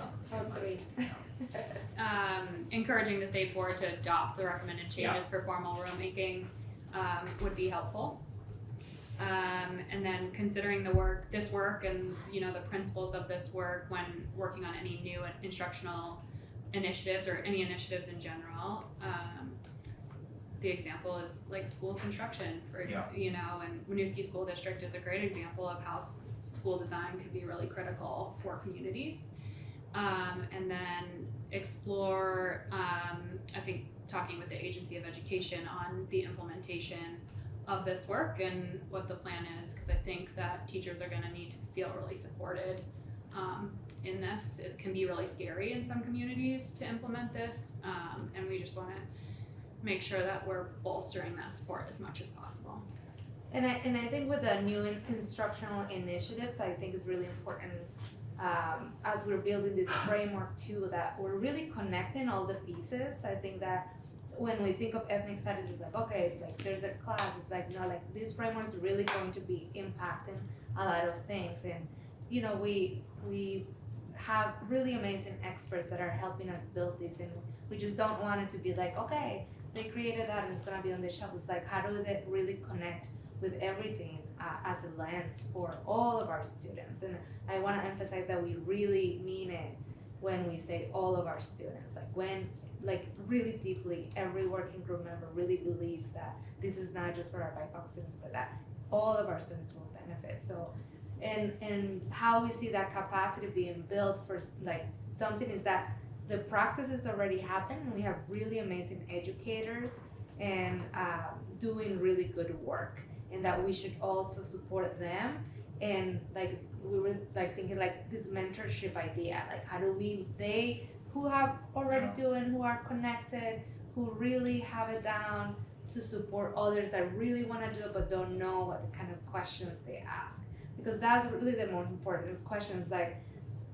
Speaker 9: um, encouraging the state board to adopt the recommended changes for formal rulemaking um, would be helpful. Um, and then considering the work, this work, and you know the principles of this work when working on any new instructional initiatives or any initiatives in general. Um, the example is like school construction, for
Speaker 1: Yeah.
Speaker 9: you know, and Winooski School District is a great example of how school design can be really critical for communities um, and then explore, um, I think, talking with the Agency of Education on the implementation of this work and what the plan is, because I think that teachers are going to need to feel really supported um, in this. It can be really scary in some communities to implement this, um, and we just want to make sure that we're bolstering that support as much as possible.
Speaker 8: And I, and I think with the new in- instructional initiatives, I think it's really important, um, as we're building this framework too, that we're really connecting all the pieces. I think that when we think of ethnic studies, it's like, okay, like there's a class, it's like, no, like this framework is really going to be impacting a lot of things. And, you know, we, we have really amazing experts that are helping us build this and we just don't want it to be like, okay, they created that and it's gonna be on the shelf. It's like, how does it really connect with everything uh, as a lens for all of our students? And I wanna emphasize that we really mean it when we say all of our students. Like when, like really deeply, every working group member really believes that this is not just for our BIPOC students, but that all of our students will benefit. So, and and how we see that capacity being built for like something is that the practices already happen. And we have really amazing educators and um, doing really good work and that we should also support them. And like we were like thinking like this mentorship idea like how do we they who have already doing who are connected who really have it down to support others that really want to do it but don't know what kind of questions they ask because that's really the most important questions like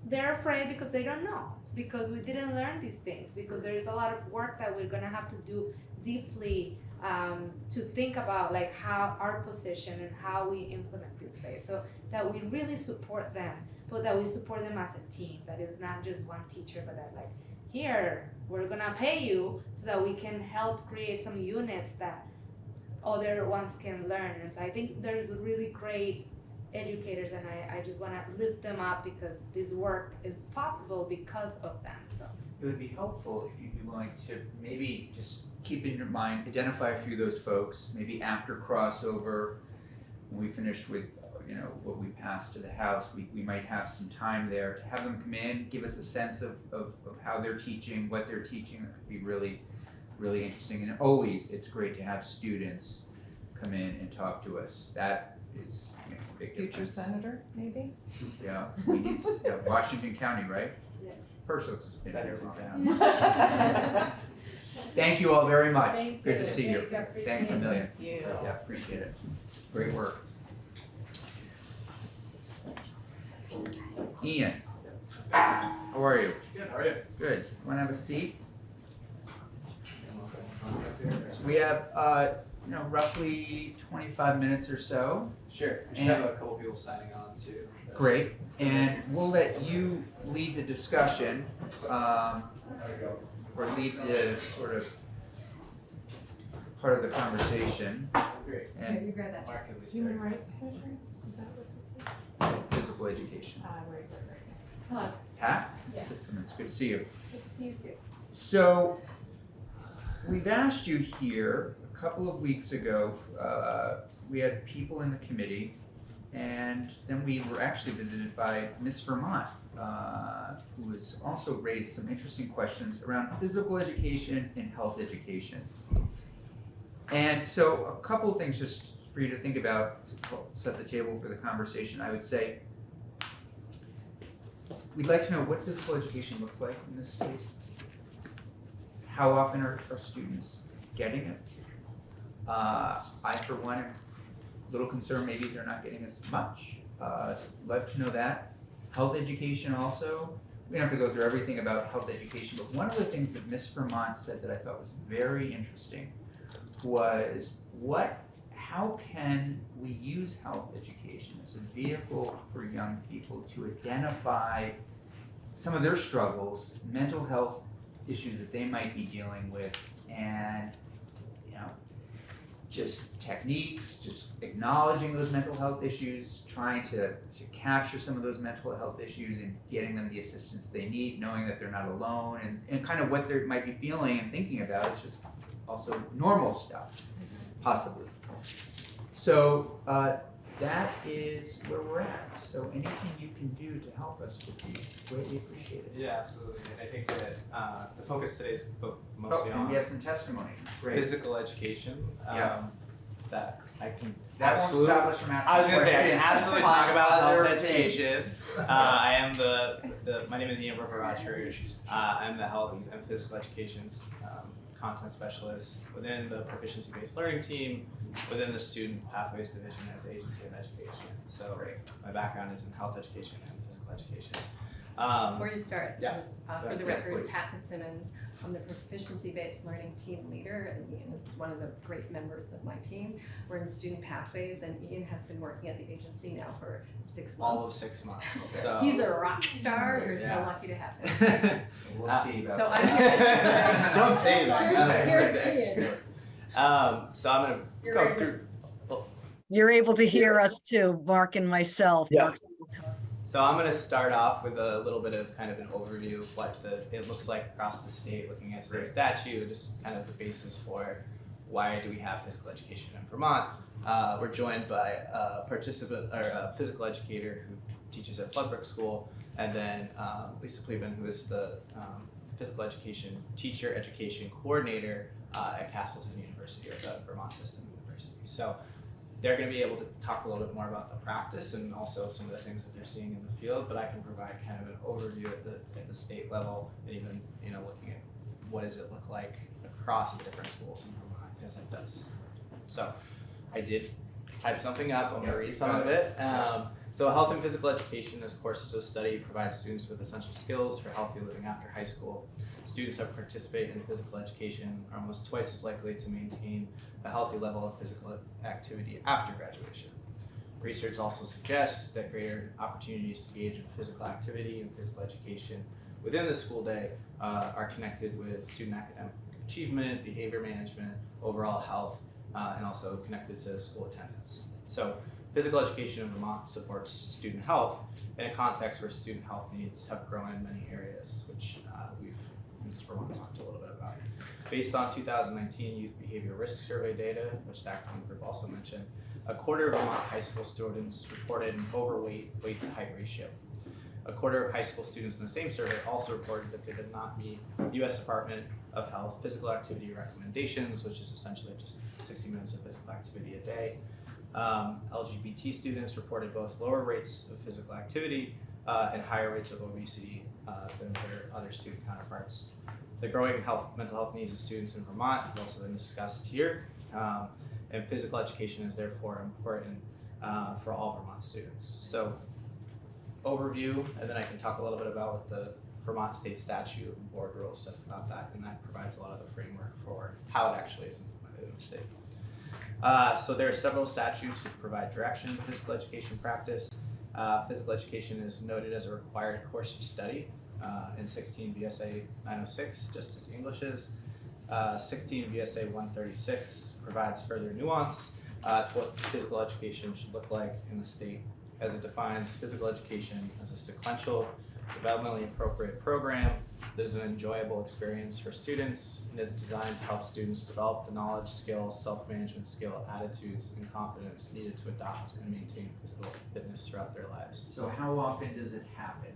Speaker 8: they're afraid because they don't know because we didn't learn these things because there is a lot of work that we're gonna have to do deeply um, to think about like how our position and how we implement this phase. So that we really support them but that we support them as a team that is not just one teacher but that like here we're gonna pay you so that we can help create some units that other ones can learn. And so i think there's a really great educators and I, I just wanna lift them up because this work is possible because of them, so.
Speaker 1: It would be helpful if you'd be willing to maybe just keep in your mind, identify a few of those folks, maybe after crossover, when we finish with, you know, what we pass to the House, we, we might have some time there to have them come in, give us a sense of, of, of how they're teaching, what they're teaching, that could be really, really interesting. And always, it's great to have students come in and talk to us. That is, makes a big difference.
Speaker 4: Future senator, maybe?
Speaker 1: Yeah, we need, s- yeah, Washington County, right?
Speaker 8: Yes.
Speaker 1: Pershing's been here
Speaker 7: Senator
Speaker 1: long now. Thank you all very much.
Speaker 8: Thank
Speaker 1: Good to
Speaker 8: you.
Speaker 1: see you.
Speaker 8: Thank you.
Speaker 1: Thanks a million.
Speaker 4: Thank you.
Speaker 1: Yeah, appreciate it. Great work. Ian, how are you?
Speaker 5: Good, how are you?
Speaker 1: Good. Want to have a seat? So we have, uh, you know, roughly twenty-five minutes or so.
Speaker 13: Sure, we should have a couple people signing on too.
Speaker 1: Great. And we'll let you lead the discussion, um, or lead the sort of part of the conversation.
Speaker 13: Great.
Speaker 1: And
Speaker 4: you grab that.
Speaker 13: Mark and Lisa.
Speaker 4: Human Rights Commission, is that what this is?
Speaker 1: physical education.
Speaker 4: Ah, right, right, right.
Speaker 8: Hello.
Speaker 1: Pat?
Speaker 8: Yes.
Speaker 1: It's good to see you.
Speaker 8: Good to see you too.
Speaker 1: So, we've asked you here a couple of weeks ago. Uh, we had people in the committee, and then we were actually visited by Miss Vermont, uh, who has also raised some interesting questions around physical education and health education. And so, a couple of things just for you to think about to set the table for the conversation. I would say we'd like to know what physical education looks like in this state. How often are, are students getting it? Uh, I, for one, am a little concerned maybe they're not getting as much. Uh, love to know that. Health education also. We don't have to go through everything about health education, but one of the things that Miss Vermont said that I thought was very interesting was what, how can we use health education as a vehicle for young people to identify some of their struggles, mental health issues that they might be dealing with, and just techniques, just acknowledging those mental health issues, trying to, to capture some of those mental health issues and getting them the assistance they need, knowing that they're not alone, and, and kind of what they might be feeling and thinking about. It's just also normal stuff, possibly. So uh, that is where we're at. So anything you can do to help us would be greatly appreciated.
Speaker 13: Yeah, absolutely. And I think that uh, the focus today is fo-
Speaker 1: Oh,
Speaker 13: mostly on
Speaker 1: we have some testimony. Great.
Speaker 13: physical education. Um,
Speaker 1: Yeah.
Speaker 13: That I can
Speaker 1: That won't
Speaker 13: absolutely.
Speaker 1: stop us from asking
Speaker 13: I was gonna say I can absolutely talk about health education. Uh, I am the, the my name is Ian Broker Uh, I'm the health and physical education's um, content specialist within the proficiency based learning team within the student pathways division at the Agency of Education. So my background is in health education and physical education. Um,
Speaker 11: Before you start,
Speaker 13: yeah.
Speaker 11: just, uh, for the
Speaker 1: Yes,
Speaker 11: record,
Speaker 1: please.
Speaker 11: Pat Fitzsimmons, I'm the proficiency-based learning team leader, and Ian is one of the great members of my team. We're in student pathways, and Ian has been working at the agency now for six months.
Speaker 13: all of
Speaker 11: months.
Speaker 13: six months.
Speaker 1: Okay.
Speaker 13: So
Speaker 11: He's a rock star, you're so lucky to have him.
Speaker 1: We'll
Speaker 13: Uh,
Speaker 1: see about
Speaker 11: So
Speaker 1: that.
Speaker 11: I'm here to say-
Speaker 13: Don't say that.
Speaker 11: Here's- here's Ian.
Speaker 13: Um, so I'm gonna go
Speaker 11: right.
Speaker 13: through.
Speaker 14: You're able to hear us too, Mark and myself.
Speaker 13: Yeah.
Speaker 14: Mark's-
Speaker 13: So I'm gonna start off with a little bit of kind of an overview of what the it looks like across the state, looking at state
Speaker 1: Great.
Speaker 13: statute, just kind of the basis for why do we have physical education in Vermont. Uh, we're joined by a participant or a physical educator who teaches at Floodbrook School, and then um, Lisa Pleban, who is the um, physical education teacher education coordinator uh, at Castleton University or the Vermont System University. So they're going to be able to talk a little bit more about the practice and also some of the things that they're seeing in the field. But I can provide kind of an overview at the at the state level and even you know looking at what does it look like across the different schools in Vermont because it does. So I did type something up. I'm going to read some of it. Um, so health and physical education, this course is a study provides students with essential skills for healthy living after high school. Students that participate in physical education are almost twice as likely to maintain a healthy level of physical activity after graduation. Research also suggests that greater opportunities to engage in physical activity and physical education within the school day uh, are connected with student academic achievement, behavior management, overall health, uh, and also connected to school attendance. So, physical education in Vermont supports student health in a context where student health needs have grown in many areas, which uh, we've Vermont talked a little bit about. Based on 2019 Youth Behavior Risk Survey data, which the Act One Group also mentioned, a quarter of Vermont high school students reported an overweight weight to height ratio. A quarter of high school students in the same survey also reported that they did not meet U.S. Department of Health physical activity recommendations, which is essentially just 60 minutes of physical activity a day. Um, LGBT students reported both lower rates of physical activity uh, and higher rates of obesity uh, than their other student counterparts. The growing health, mental health needs of students in Vermont have also been discussed here, um, and physical education is therefore important uh, for all Vermont students. So, overview, and then I can talk a little bit about what the Vermont state statute and board rule says about that, and that provides a lot of the framework for how it actually is implemented in the state. Uh, so there are several statutes which provide direction to physical education practice. Uh, physical education is noted as a required course of study uh, in 16 VSA 906, just as English is. Uh, 16 VSA 136 provides further nuance uh, to what physical education should look like in the state, as it defines physical education as a sequential, developmentally appropriate program that is an enjoyable experience for students and is designed to help students develop the knowledge, skill, self-management skill, attitudes, and confidence needed to adopt and maintain physical fitness throughout their lives.
Speaker 1: So how often does it happen?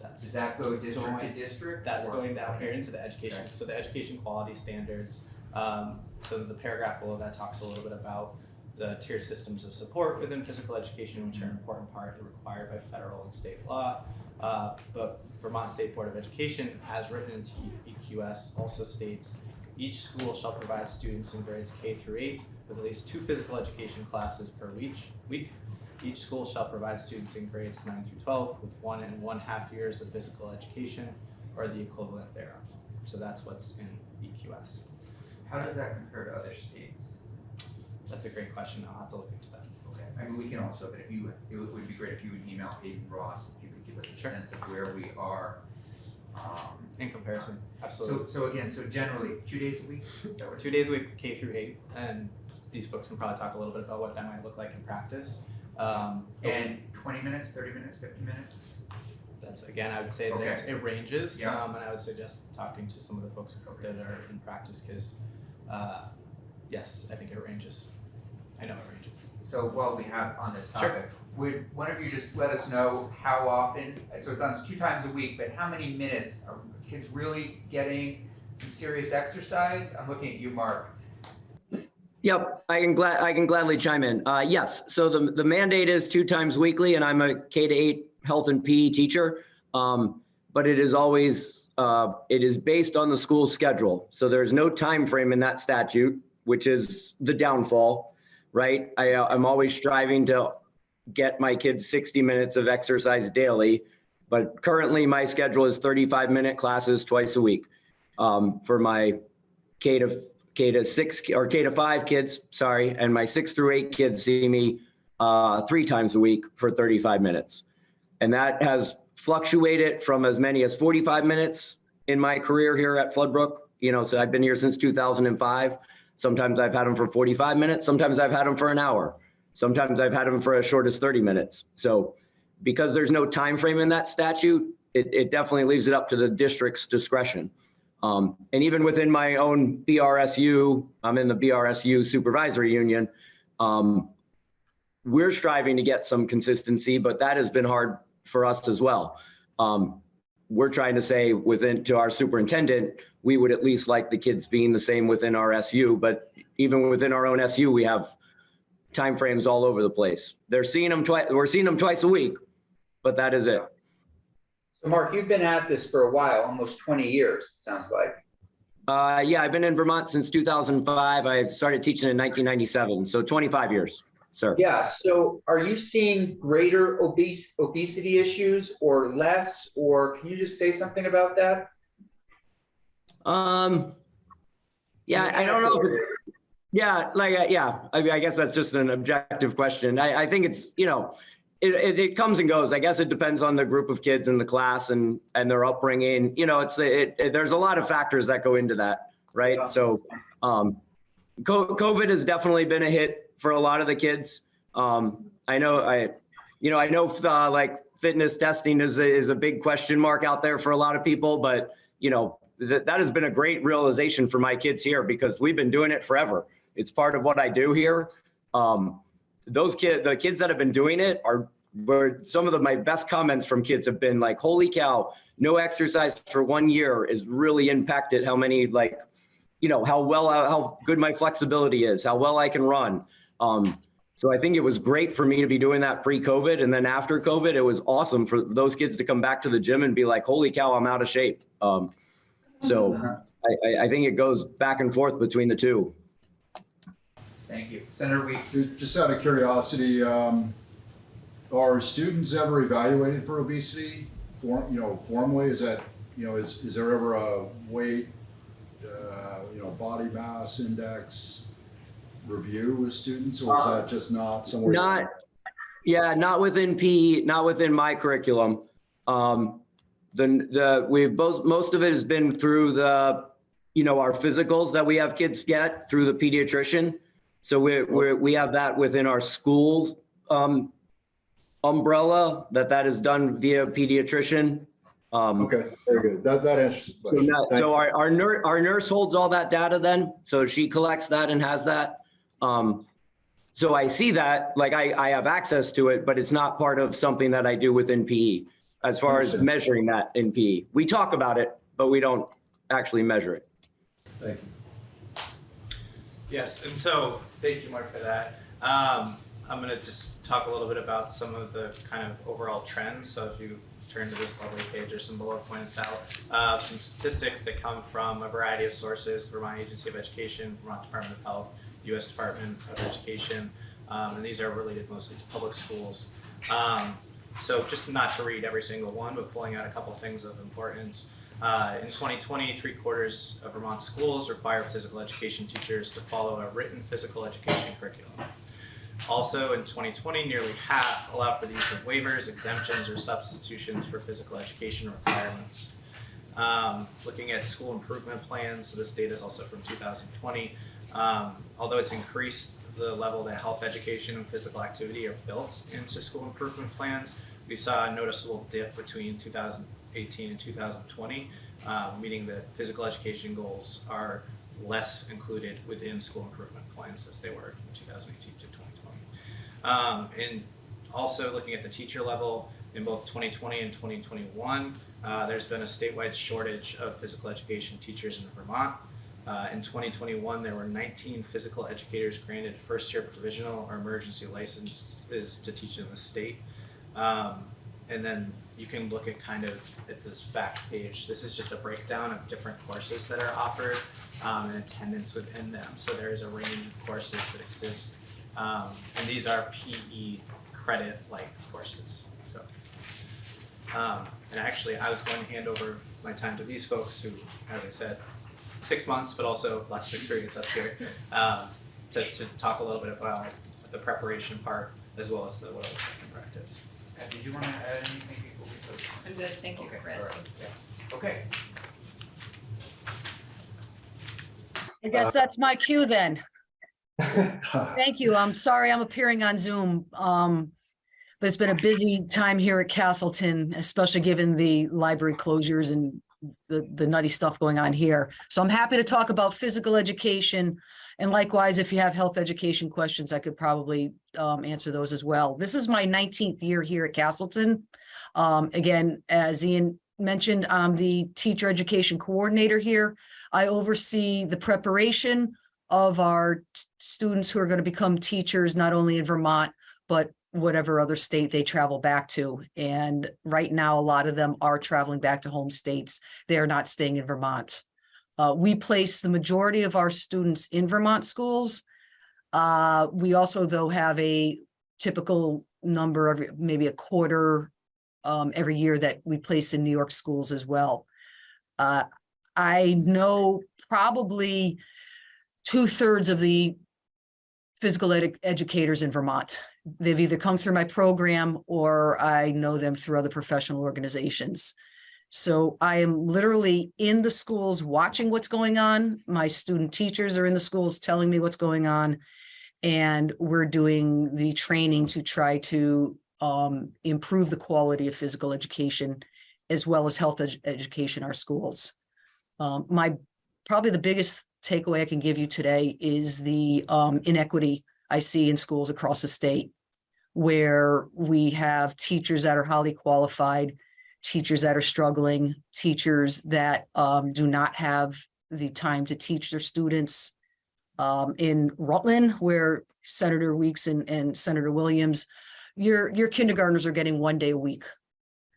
Speaker 13: That's
Speaker 1: Does that go district to district?
Speaker 13: That's
Speaker 1: or-
Speaker 13: going down here into the education,
Speaker 1: Okay.
Speaker 13: so the education quality standards. Um, so the paragraph below that talks a little bit about the tiered systems of support within physical education, which are an important part and required by federal and state law. Uh, but Vermont State Board of Education, as written into EQS, also states each school shall provide students in grades K through eight with at least two physical education classes per week. Week. Each school shall provide students in grades nine through twelve with one and one half years of physical education or the equivalent thereof. So that's what's in EQS.
Speaker 1: How does that compare to other states?
Speaker 13: That's a great question. I'll have to look into that.
Speaker 1: Okay, I mean, we can also, but if you, it would- be great if you would email Hayden Ross, if you could give us a
Speaker 13: Sure.
Speaker 1: sense of where we are um,
Speaker 13: in comparison,
Speaker 1: So,
Speaker 13: absolutely.
Speaker 1: so again, so generally, two days a week?
Speaker 13: Two days a week, K through eight, and these folks can probably talk a little bit about what that might look like in practice. Um,
Speaker 1: And twenty minutes, thirty minutes, fifty minutes?
Speaker 13: that's, again, I would say that it's, it ranges,
Speaker 1: Yeah.
Speaker 13: um, and I would suggest talking to some of the folks that are in practice, cause, uh, yes, I think it ranges. I know it ranges.
Speaker 1: So while we have on this
Speaker 13: Sure.
Speaker 1: topic, would one of you just let us know how often, so it sounds two times a week, but how many minutes are kids really getting some serious exercise? I'm looking at you, Mark.
Speaker 15: Yep, I can glad, I can gladly chime in. Uh, yes, so the, the mandate is two times weekly and I'm a K to eight health and PE teacher. Um, but it is always, uh, it is based on the school schedule. So there's no time frame in that statute, which is the downfall, right? I, uh, I'm always striving to get my kids 60 minutes of exercise daily. But currently my schedule is 35 minute classes twice a week, um, for my K to K to six or K to five kids, sorry, and my six through eight kids see me uh, three times a week for 35 minutes. And that has fluctuated from as many as 45 minutes in my career here at Floodbrook. You know, so I've been here since 2005. Sometimes I've had them for 45 minutes. Sometimes I've had them for an hour. Sometimes I've had them for as short as 30 minutes. So because there's no time frame in that statute, it, it definitely leaves it up to the district's discretion. Um, and even within my own BRSU, I'm in the BRSU supervisory union. Um, we're striving to get some consistency, but that has been hard for us as well. Um, we're trying to say within to our superintendent, we would at least like the kids being the same within our SU, but even within our own SU, we have timeframes all over the place. They're seeing them twice, we're seeing them twice a week, but that is it.
Speaker 1: So Mark, you've been at this for a while, almost twenty years, it sounds like.
Speaker 15: Uh, yeah, I've been in Vermont since 2005. I started teaching in 1997, so 25 years, sir.
Speaker 1: Yeah, so are you seeing greater obese, obesity issues or less, or can you just say something about that?
Speaker 15: Um, yeah, I don't know yeah, like, uh, yeah, I mean, I guess that's just an objective question. I, I think it's, you know, it, it, it comes and goes. I guess it depends on the group of kids in the class and, and their upbringing. You know, it's, it, it, there's a lot of factors that go into that, right? So, um, COVID has definitely been a hit for a lot of the kids. Um, I know, I, you know, I know, uh, like fitness testing is, a- is a big question mark out there for a lot of people, but, you know, that, that has been a great realization for my kids here because we've been doing it forever. It's part of what I do here. Um, those kids, the kids that have been doing it are, were some of the, my best comments from kids have been like, holy cow, no exercise for one year is really impacted how many like, you know, how well, how good my flexibility is, how well I can run. Um, so I think it was great for me to be doing that pre-COVID. And then after COVID, it was awesome for those kids to come back to the gym and be like, holy cow, I'm out of shape. Um, so I, I, I think it goes back and forth between the two.
Speaker 1: Thank you. Senator Weeks.
Speaker 2: Just out of curiosity, um, are students ever evaluated for obesity? Form, you know, formally, is that, you know, is, is there ever a weight, uh, you know, body mass index review with students, or is that just not somewhere?
Speaker 15: Not, yeah, not within PE, not within my curriculum. Um, the, the, we both, most of it has been through the, you know, our physicals that we have kids get through the pediatrician. So we, we, we have that within our school, um, umbrella, that that is done via pediatrician. Um,
Speaker 2: Okay, very good. That, that answers the
Speaker 15: So,
Speaker 2: question.
Speaker 15: no-
Speaker 2: Thank
Speaker 15: so
Speaker 2: you.
Speaker 15: our, our nurse, our nurse holds all that data then, so she collects that and has that. Um, so I see that, like I, I have access to it, but it's not part of something that I do within PE. As far as
Speaker 2: Understood.
Speaker 15: measuring that in PE. We talk about it, but we don't actually measure it.
Speaker 2: Thank you.
Speaker 13: Yes, and so, thank you, Mark, for that. Um, I'm gonna just talk a little bit about some of the kind of overall trends. So if you turn to this lovely page, there's some bullet points out, uh, some statistics that come from a variety of sources, Vermont Agency of Education, Vermont Department of Health, US Department of Education, um, and these are related mostly to public schools. Um, so just not to read every single one, but pulling out a couple things of importance. Uh, in 2020, three quarters of Vermont schools require physical education teachers to follow a written physical education curriculum. Also, in 2020, nearly half allow for the use of waivers, exemptions, or substitutions for physical education requirements. Um, looking at school improvement plans, so this data is also from 2020. Um, although it's increased the level that health education and physical activity are built into school improvement plans, we saw a noticeable dip between 2018 and 2020, uh, meaning that physical education goals are less included within school improvement plans as they were from 2018 to 2020. Um, and also looking at the teacher level in both 2020 and 2021, uh, there's been a statewide shortage of physical education teachers in Vermont. Uh, in 2021, there were 19 physical educators granted first-year provisional or emergency licenses to teach in the state. Um, and then you can look at kind of at this back page. This is just a breakdown of different courses that are offered um, and attendance within them. So there is a range of courses that exist, um, and these are PE credit-like courses. So, um, and actually, I was going to hand over my time to these folks who, as I said, six months, but also lots of experience up here, um, to, to talk a little bit about the preparation part as well as the what looks like in practice.
Speaker 1: Uh, Did you want to add anything?
Speaker 11: I'm good, thank you,
Speaker 1: Okay,
Speaker 11: Chris.
Speaker 1: all right, yeah. Okay.
Speaker 14: I guess that's my cue then. Thank you. I'm sorry I'm appearing on Zoom. Um, but it's been a busy time here at Castleton, especially given the library closures and the, the nutty stuff going on here. So I'm happy to talk about physical education. And likewise, if you have health education questions, I could probably um, answer those as well. This is my 19th year here at Castleton. Um, again, as Ian mentioned, I'm the teacher education coordinator here. I oversee the preparation of our students who are going to become teachers, not only in Vermont, but whatever other state they travel back to. And right now, a lot of them are traveling back to home states. They are not staying in Vermont. Uh, we place the majority of our students in Vermont schools. Uh, we also, though, have a typical number of maybe a quarter um, every year that we place in New York schools as well. Uh, I know probably two thirds of the physical ed- educators in Vermont. They've either come through my program or I know them through other professional organizations. So I am literally in the schools watching what's going on. My student teachers are in the schools telling me what's going on. And we're doing the training to try to um, improve the quality of physical education as well as health edu- education our schools. Um, my, probably the biggest takeaway I can give you today is the um, inequity I see in schools across the state where we have teachers that are highly qualified, teachers that are struggling, teachers that um, do not have the time to teach their students. Um, in Rutland, where Senator Weeks and, and Senator Williams, your, your kindergartners are getting one day a week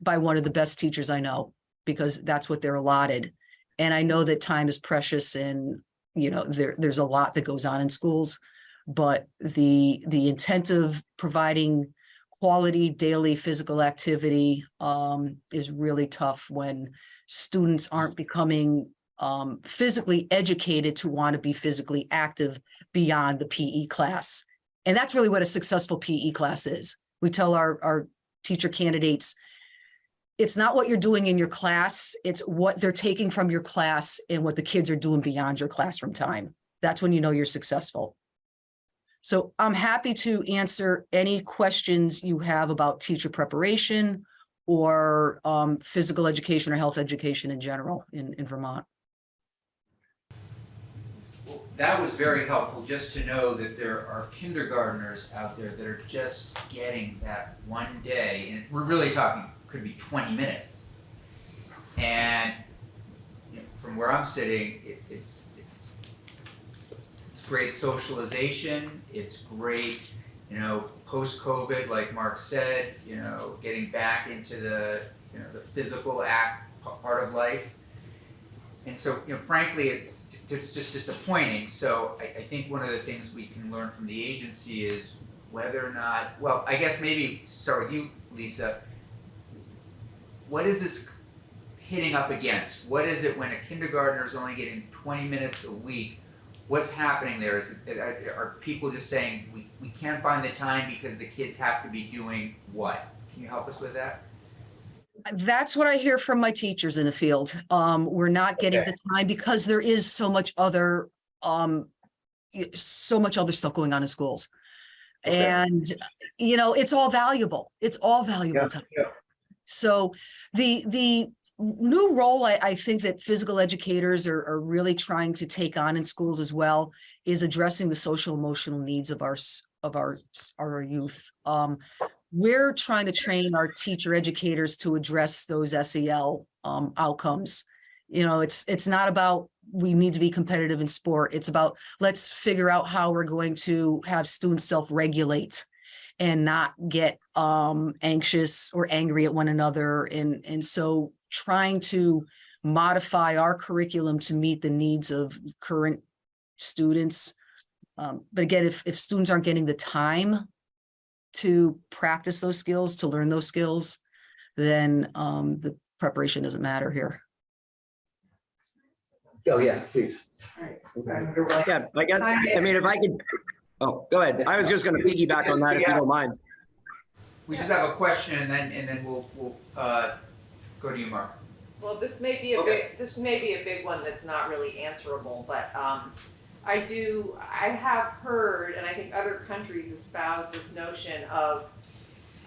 Speaker 14: by one of the best teachers I know, because that's what they're allotted. And I know that time is precious and, you know, there, there's a lot that goes on in schools. But the, the intent of providing quality daily physical activity um, is really tough when students aren't becoming um, physically educated to want to be physically active beyond the PE class. And that's really what a successful PE class is. We tell our, our teacher candidates, it's not what you're doing in your class, it's what they're taking from your class and what the kids are doing beyond your classroom time. That's when you know you're successful. So I'm happy to answer any questions you have about teacher preparation or um, physical education or health education in general in, in Vermont.
Speaker 1: That was very helpful, just to know that there are kindergarteners out there that are just getting that one day, and we're really talking, could be twenty minutes. And you know, from where I'm sitting, it, it's, it's, it's great socialization, it's great, you know, post-COVID, like Mark said, you know, getting back into the, you know, the physical act, part of life. And so, you know, frankly, it's just, just disappointing. So I, I think one of the things we can learn from the agency is whether or not, well, I guess maybe with you, Lisa. What is this hitting up against? What is it when a kindergartner is only getting 20 minutes a week? What's happening there? Is are, are people just saying we, we can't find the time because the kids have to be doing what? Can you help us with that?
Speaker 14: That's what I hear from my teachers in the field. Um, we're not getting
Speaker 16: Okay.
Speaker 14: the time because there is so much other, um, so much other stuff going on in schools.
Speaker 16: Okay.
Speaker 14: And, you know, it's all valuable. It's all valuable
Speaker 16: Yeah,
Speaker 14: time.
Speaker 16: yeah.
Speaker 14: So the, the new role I, I think that physical educators are, are really trying to take on in schools as well is addressing the social emotional needs of our, of our, our youth. Um, we're trying to train our teacher educators to address those SEL, um, outcomes. You know, it's, it's not about, we need to be competitive in sport. It's about, let's figure out how we're going to have students self-regulate and not get um anxious or angry at one another and and so trying to modify our curriculum to meet the needs of current students um but again if if students aren't getting the time to practice those skills to learn those skills then um the preparation doesn't matter here
Speaker 16: Oh, yes, please.
Speaker 15: Yeah, I guess, I mean, if I could, oh, go ahead. I was just gonna piggyback on that if you don't mind.
Speaker 1: We just have a question and then, and then we'll, we'll, uh, go to you, Mark.
Speaker 4: Well, this may be a
Speaker 16: Okay.
Speaker 4: big, this may be a big one that's not really answerable, but, um, I do, I have heard, and I think other countries espouse this notion of,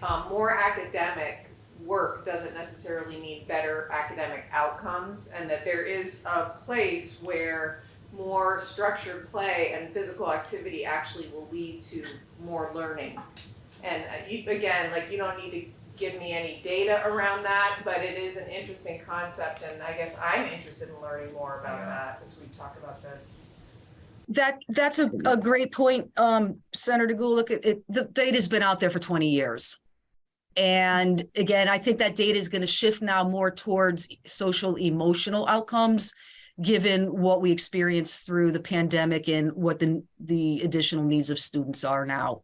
Speaker 4: um, more academic work doesn't necessarily mean better academic outcomes, and that there is a place where more structured play and physical activity actually will lead to more learning. And uh, you, again, like, you don't need to give me any data around that, but it is an interesting concept, and I guess I'm interested in learning more about that as we talk about this.
Speaker 14: That, that's a, a great point, um, Senator Gulick. It, it, the data's been out there for twenty years. And again, I think that data is gonna shift now more towards social emotional outcomes, given what we experienced through the pandemic and what the, the additional needs of students are now.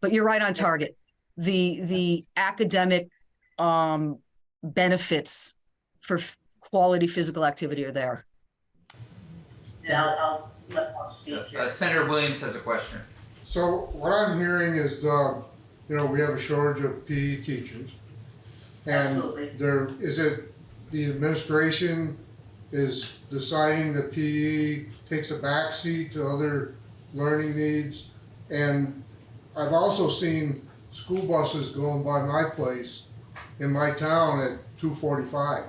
Speaker 14: But you're right on target. The, the academic, um, benefits for quality physical activity are there.
Speaker 17: And I'll, I'll let Paul speak here.
Speaker 1: Uh, Senator Williams has a question.
Speaker 12: So what I'm hearing is, uh, you know, we have a shortage of PE teachers.
Speaker 17: Absolutely.
Speaker 12: And there, is it, the administration is deciding that PE takes a backseat to other learning needs? And I've also seen school buses going by my place in my town at two forty-five.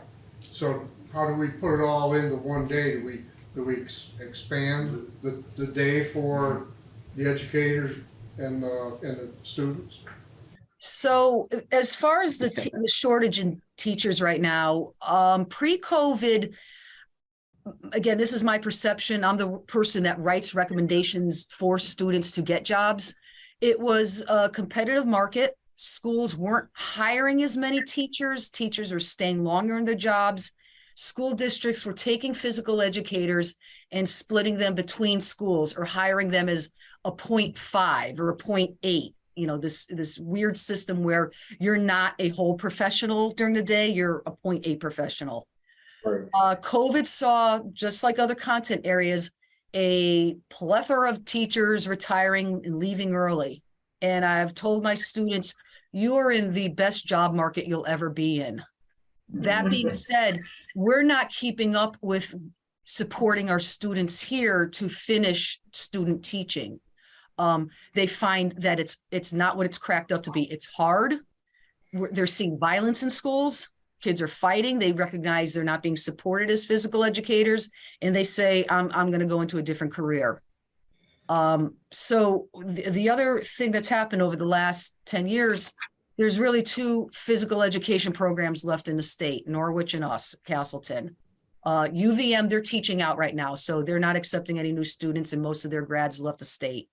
Speaker 12: So how do we put it all into one day? Do we, do we ex- expand the, the day for the educators and, uh, and the students?
Speaker 14: So as far as the te- the shortage in teachers right now, um, pre-COVID, again, this is my perception. I'm the person that writes recommendations for students to get jobs. It was a competitive market. Schools weren't hiring as many teachers. Teachers were staying longer in their jobs. School districts were taking physical educators and splitting them between schools or hiring them as a 0.5 or a 0.8 you know, this, this weird system where you're not a whole professional during the day, you're a point eight professional.
Speaker 16: Right.
Speaker 14: Uh, COVID saw, just like other content areas, a plethora of teachers retiring and leaving early. And I've told my students, you are in the best job market you'll ever be in. That being said, we're not keeping up with supporting our students here to finish student teaching um, they find that it's, it's not what it's cracked up to be. It's hard. We're- They're seeing violence in schools. Kids are fighting. They recognize they're not being supported as physical educators and they say, I'm, I'm going to go into a different career. Um, so the, the other thing that's happened over the last 10 years, there's really two physical education programs left in the state, Norwich and us, Castleton. Uh, UVM, they're teaching out right now, so they're not accepting any new students and most of their grads left the state.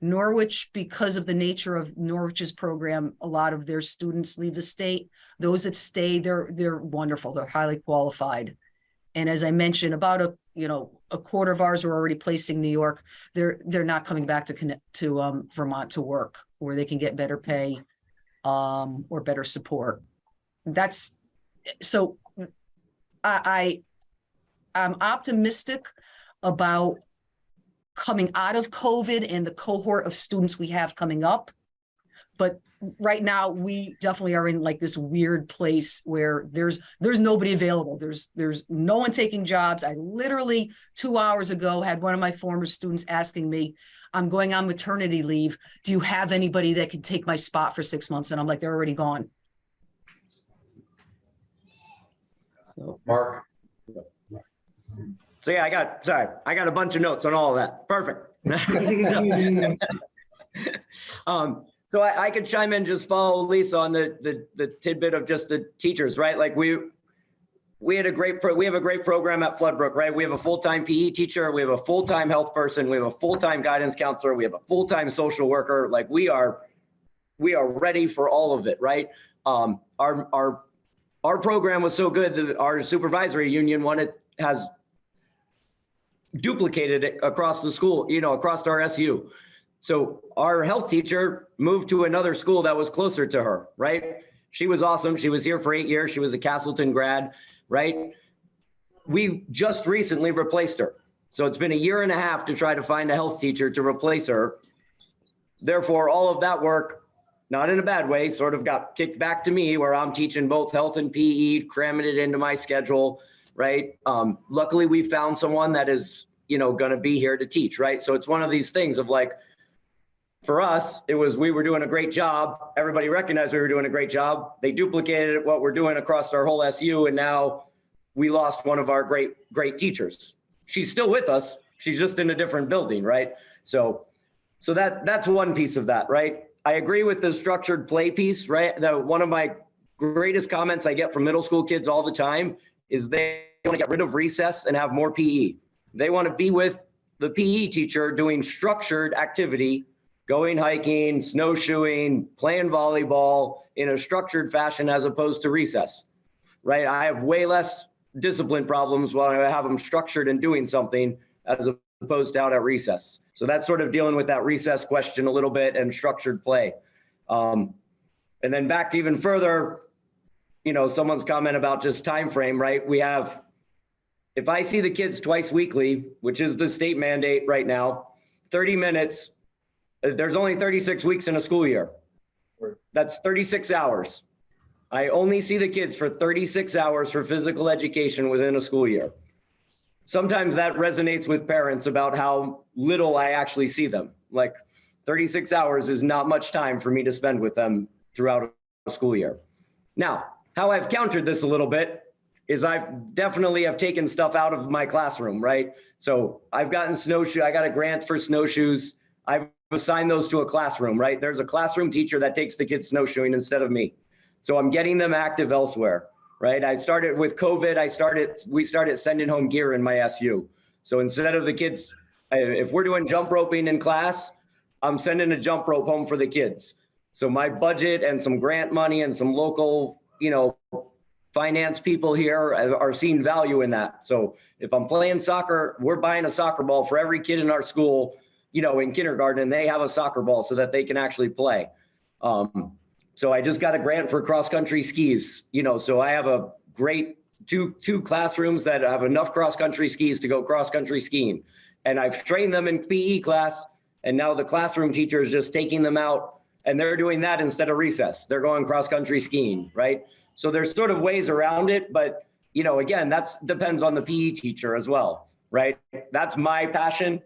Speaker 14: Norwich, because of the nature of Norwich's program, a lot of their students leave the state. Those that stay, they're, they're wonderful. They're highly qualified. And as I mentioned, about a, you know, a quarter of ours were already placing New York. They're, they're not coming back to connect to, um, Vermont to work where they can get better pay, um, or better support. That's, so I, I, I'm optimistic about coming out of COVID and the cohort of students we have coming up. But right now, we definitely are in like this weird place where there's, there's nobody available. There's, there's no one taking jobs. I literally, two hours ago, had one of my former students asking me, I'm going on maternity leave. Do you have anybody that could take my spot for six months? And I'm like, they're already gone. So.
Speaker 16: Mark?
Speaker 15: So yeah, I got, sorry, I got a bunch of notes on all of that. Perfect. Um, so I, I could chime in, just follow Lisa on the, the, the tidbit of just the teachers, right? Like we, we had a great, pro we have a great program at Floodbrook, right? We have a full-time PE teacher, we have a full-time health person, we have a full-time guidance counselor, we have a full-time social worker. Like we are, we are ready for all of it, right? Um, our, our, our program was so good that our supervisory union wanted, has duplicated it across the school, you know, across our SU. So our health teacher moved to another school that was closer to her, right? She was awesome. She was here for eight years. She was a Castleton grad, right? We just recently replaced her. So it's been a year and a half to try to find a health teacher to replace her. Therefore, all of that work, not in a bad way, sort of got kicked back to me where I'm teaching both health and PE, cramming it into my schedule, right? Um, luckily, we found someone that is, you know, going to be here to teach, right? So it's one of these things of like, for us, it was we were doing a great job. Everybody recognized we were doing a great job. They duplicated what we're doing across our whole SU, and now we lost one of our great great teachers. She's still with us. She's just in a different building, right? So, so that that's one piece of that, right? I agree with the structured play piece, right? The one of my greatest comments I get from middle school kids all the time is they want to get rid of recess and have more PE. They want to be with the PE teacher doing structured activity going hiking, snowshoeing, playing volleyball in a structured fashion as opposed to recess, right? I have way less discipline problems when I have them structured and doing something as opposed to out at recess. So that's sort of dealing with that recess question a little bit and structured play. Um, and then back even further, you know, someone's comment about just time frame, right? We have, if I see the kids twice weekly, which is the state mandate right now, 30 minutes Uh, there's only 36 weeks in a school year. That's 36 hours. I only see the kids for 36 hours for physical education within a school year. Sometimes that resonates with parents about how little I actually see them. Like 36 hours is not much time for me to spend with them throughout a school year. Now, how I've countered this a little bit is I've definitely have taken stuff out of my classroom, right? So I've gotten snowshoe, I got a grant for snowshoes. I've assigned those to a classroom, right? There's a classroom teacher that takes the kids snowshoeing instead of me. So I'm getting them active elsewhere, right? I started with COVID, I started, we started sending home gear in my SU. So instead of the kids, if we're doing jump roping in class, I'm sending a jump rope home for the kids. So my budget and some grant money and some local, you know, finance people here are seeing value in that. So if I'm playing soccer, we're buying a soccer ball for every kid in our school you know, in kindergarten they have a soccer ball so that they can actually play. Um, so I just got a grant for cross country skis, you know, so I have a great two, two classrooms that have enough cross country skis to go cross country skiing. And I've trained them in PE class and now the classroom teacher is just taking them out and they're doing that instead of recess. They're going cross country skiing, right? So there's sort of ways around it, but you know, again, that's depends on the PE teacher as well, right? That's my passion.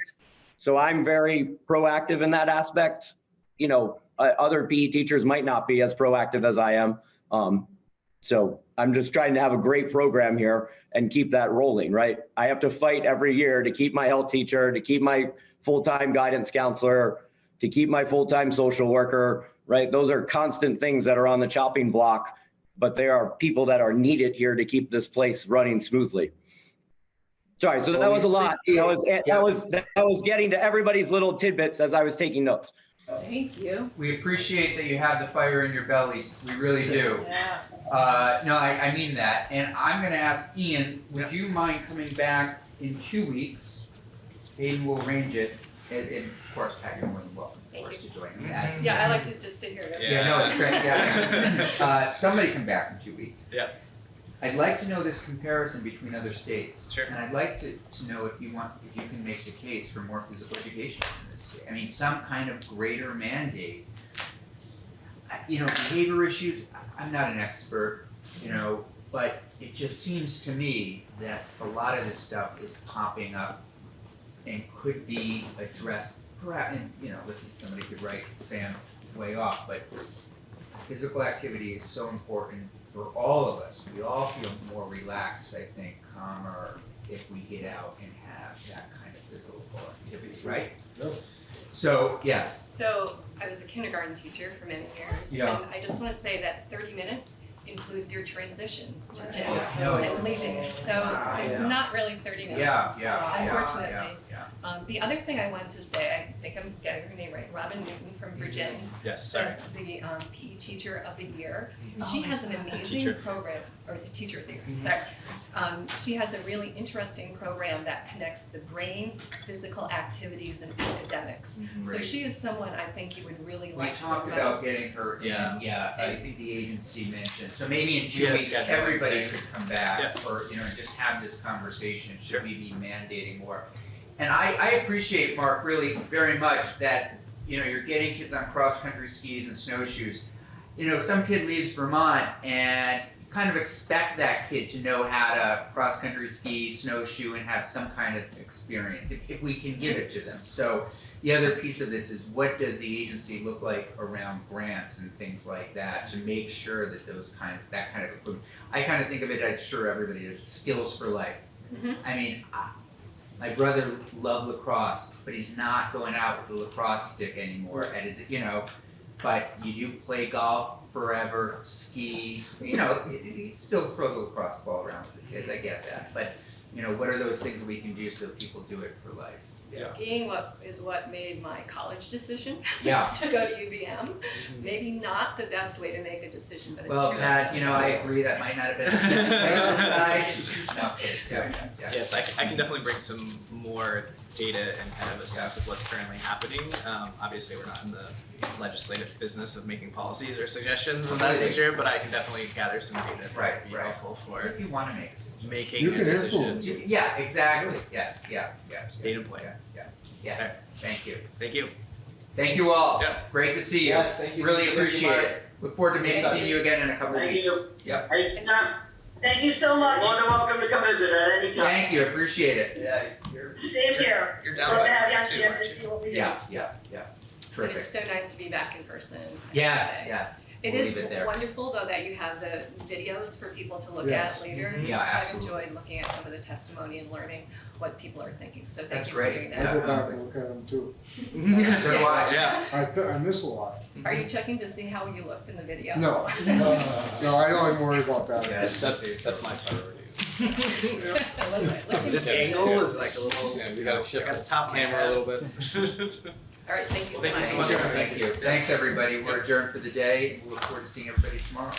Speaker 15: So I'm very proactive in that aspect. You know, uh, other PE teachers might not be as proactive as I am. Um, so I'm just trying to have a great program here and keep that rolling, right? I have to fight every year to keep my health teacher, to keep my full-time guidance counselor, to keep my full-time social worker, right? Those are constant things that are on the chopping block, but there are people that are needed here to keep this place running smoothly. Sorry, so that was a lot. That was, that was, that was getting to everybody's little tidbits as I was taking notes.
Speaker 4: Thank you.
Speaker 1: We appreciate that you have the fire in your bellies. We really do.
Speaker 4: Yeah.
Speaker 1: Uh, no, I, I mean that. And I'm gonna ask Ian, would you mind coming back in two weeks? Aiden will arrange it, and, and of course, Pat, you're more than welcome, of course, to join me.
Speaker 11: Yeah, I like to just sit here.
Speaker 1: Yeah, no, it's great, yeah. Uh, somebody come back in two weeks.
Speaker 13: Yeah.
Speaker 1: I'd like to know this comparison between other states.
Speaker 13: Sure.
Speaker 1: And I'd like to, to know if you want, if you can make the case for more physical education in this state. I mean, some kind of greater mandate. I- you know, behavior issues, I'm not an expert, you know, but it just seems to me that a lot of this stuff is popping up and could be addressed, perhaps, and, you know, listen, somebody could write, say I'm way off, but physical activity is so important for all of us. We all feel more relaxed, I think, calmer if we get out and have that kind of physical activity, right?
Speaker 2: Yep.
Speaker 1: So, yes,
Speaker 11: So I was a kindergarten teacher for many years.
Speaker 1: Yeah.
Speaker 11: And I just want to say that 30 minutes includes your transition to gym
Speaker 1: Yeah, no,
Speaker 11: and leaving it. So it's
Speaker 1: yeah.
Speaker 11: not really 30 minutes.
Speaker 1: yeah, yeah, yeah,
Speaker 11: Unfortunately.
Speaker 1: Yeah, yeah.
Speaker 11: Um, the other thing I wanted to say, I think I'm getting her name right, Robin Newton from Virginia.
Speaker 5: Yes,
Speaker 11: the, the um, PE teacher of the year.
Speaker 1: Oh,
Speaker 11: She has an
Speaker 5: Teacher.
Speaker 11: amazing program, or the teacher of the year, sorry. Um, she has a really interesting program that connects the brain, physical activities, and academics. So she is someone I think you would really
Speaker 1: We
Speaker 11: like to
Speaker 1: talked
Speaker 11: know.
Speaker 1: about getting her in,
Speaker 13: Yeah.
Speaker 1: yeah, I think the agency mentioned, so maybe in
Speaker 5: Yeah,
Speaker 1: two weeks, everybody
Speaker 5: thing.
Speaker 1: could come back,
Speaker 5: Yeah.
Speaker 1: or, you know, just have this conversation,
Speaker 5: Sure.
Speaker 1: should we be mandating more? And I, I appreciate, Mark, really very much that, you know, you're getting kids on cross-country skis and snowshoes. You know, some kid leaves Vermont and you kind of expect that kid to know how to cross-country ski, snowshoe, and have some kind of experience, if, if we can give it to them. So, the other piece of this is what does the agency look like around grants and things like that to make sure that those kinds, that kind of equipment. I kind of think of it, I'm sure everybody does, skills for life.
Speaker 11: Mhm.
Speaker 1: I mean, I, my brother loved lacrosse, but he's not going out with the lacrosse stick anymore. And is you know, but you do play golf forever, ski, you know, he, still throws a lacrosse ball around with the kids. I get that, but you know, what are those things we can do so people do it for life?
Speaker 11: Skiing what is what made my college decision
Speaker 1: Yeah.
Speaker 11: to go to UVM. Maybe not the best way to make a decision, but it's
Speaker 1: Well,
Speaker 11: true.
Speaker 1: Pat, you know, I agree that might not have been the best way to decide. No, yeah, yeah, yeah.
Speaker 18: Yes, I can, I can definitely bring some more data and kind of assess of what's currently happening. Um, obviously, we're not in the legislative business of making policies or suggestions of that nature, but I can definitely gather some data that
Speaker 1: Right,
Speaker 18: would be
Speaker 1: right.
Speaker 18: helpful for
Speaker 1: If you wanna make a decision.
Speaker 18: making
Speaker 12: You
Speaker 18: a
Speaker 12: can
Speaker 18: decision.
Speaker 12: influence
Speaker 1: You- Yeah, exactly, yes, yeah, yeah.
Speaker 18: State and play.
Speaker 1: Yeah, yeah, yes, thank you.
Speaker 18: Thank you.
Speaker 1: Thank you all.
Speaker 18: Yeah.
Speaker 1: Great to see you.
Speaker 13: Yes, thank you.
Speaker 1: Really
Speaker 13: Thank you,
Speaker 1: appreciate
Speaker 13: Mark.
Speaker 1: it. Look forward to maybe
Speaker 13: Thank
Speaker 1: seeing you again in a couple weeks.
Speaker 17: Thank
Speaker 1: weeks.
Speaker 17: you.
Speaker 1: Yep.
Speaker 17: Anytime. Thank you so much. More than welcome to come visit at any time.
Speaker 1: Thank you, appreciate it.
Speaker 13: Yeah, you're.
Speaker 17: Same here.
Speaker 18: You're down
Speaker 17: Love
Speaker 18: by
Speaker 17: to have you on
Speaker 18: too, aren't you?
Speaker 17: see what we do.
Speaker 1: Yeah, yeah, yeah.
Speaker 11: But it's so nice to be back in person. I
Speaker 1: Yes, yes.
Speaker 11: It
Speaker 1: We'll
Speaker 11: is
Speaker 1: it there.
Speaker 11: wonderful though that you have the videos for people to look
Speaker 2: Yes.
Speaker 11: at later.
Speaker 1: Mhm. Yeah,
Speaker 11: because I've enjoyed looking at some of the testimony and learning what people are thinking, so thank
Speaker 1: That's
Speaker 11: you for
Speaker 1: great.
Speaker 11: doing that.
Speaker 12: I'll go back and look at them too.
Speaker 1: So do I.
Speaker 18: Yeah.
Speaker 12: I, I miss a lot.
Speaker 11: Are you checking to see how you looked in the video?
Speaker 12: No, no, I don't even worry about that.
Speaker 1: Yeah,
Speaker 7: That's, that's, that's my priority.
Speaker 11: I love it. Look
Speaker 18: This
Speaker 11: it.
Speaker 18: angle is like a little.
Speaker 7: Yeah, we gotta shift
Speaker 18: I got
Speaker 7: the
Speaker 18: the top of my
Speaker 7: camera a
Speaker 18: head.
Speaker 7: little bit.
Speaker 11: All right, thank you so
Speaker 18: Thank you
Speaker 11: much.
Speaker 18: so much.
Speaker 1: Thank you. Thanks, everybody. We're adjourned for the day. We look forward to seeing everybody tomorrow.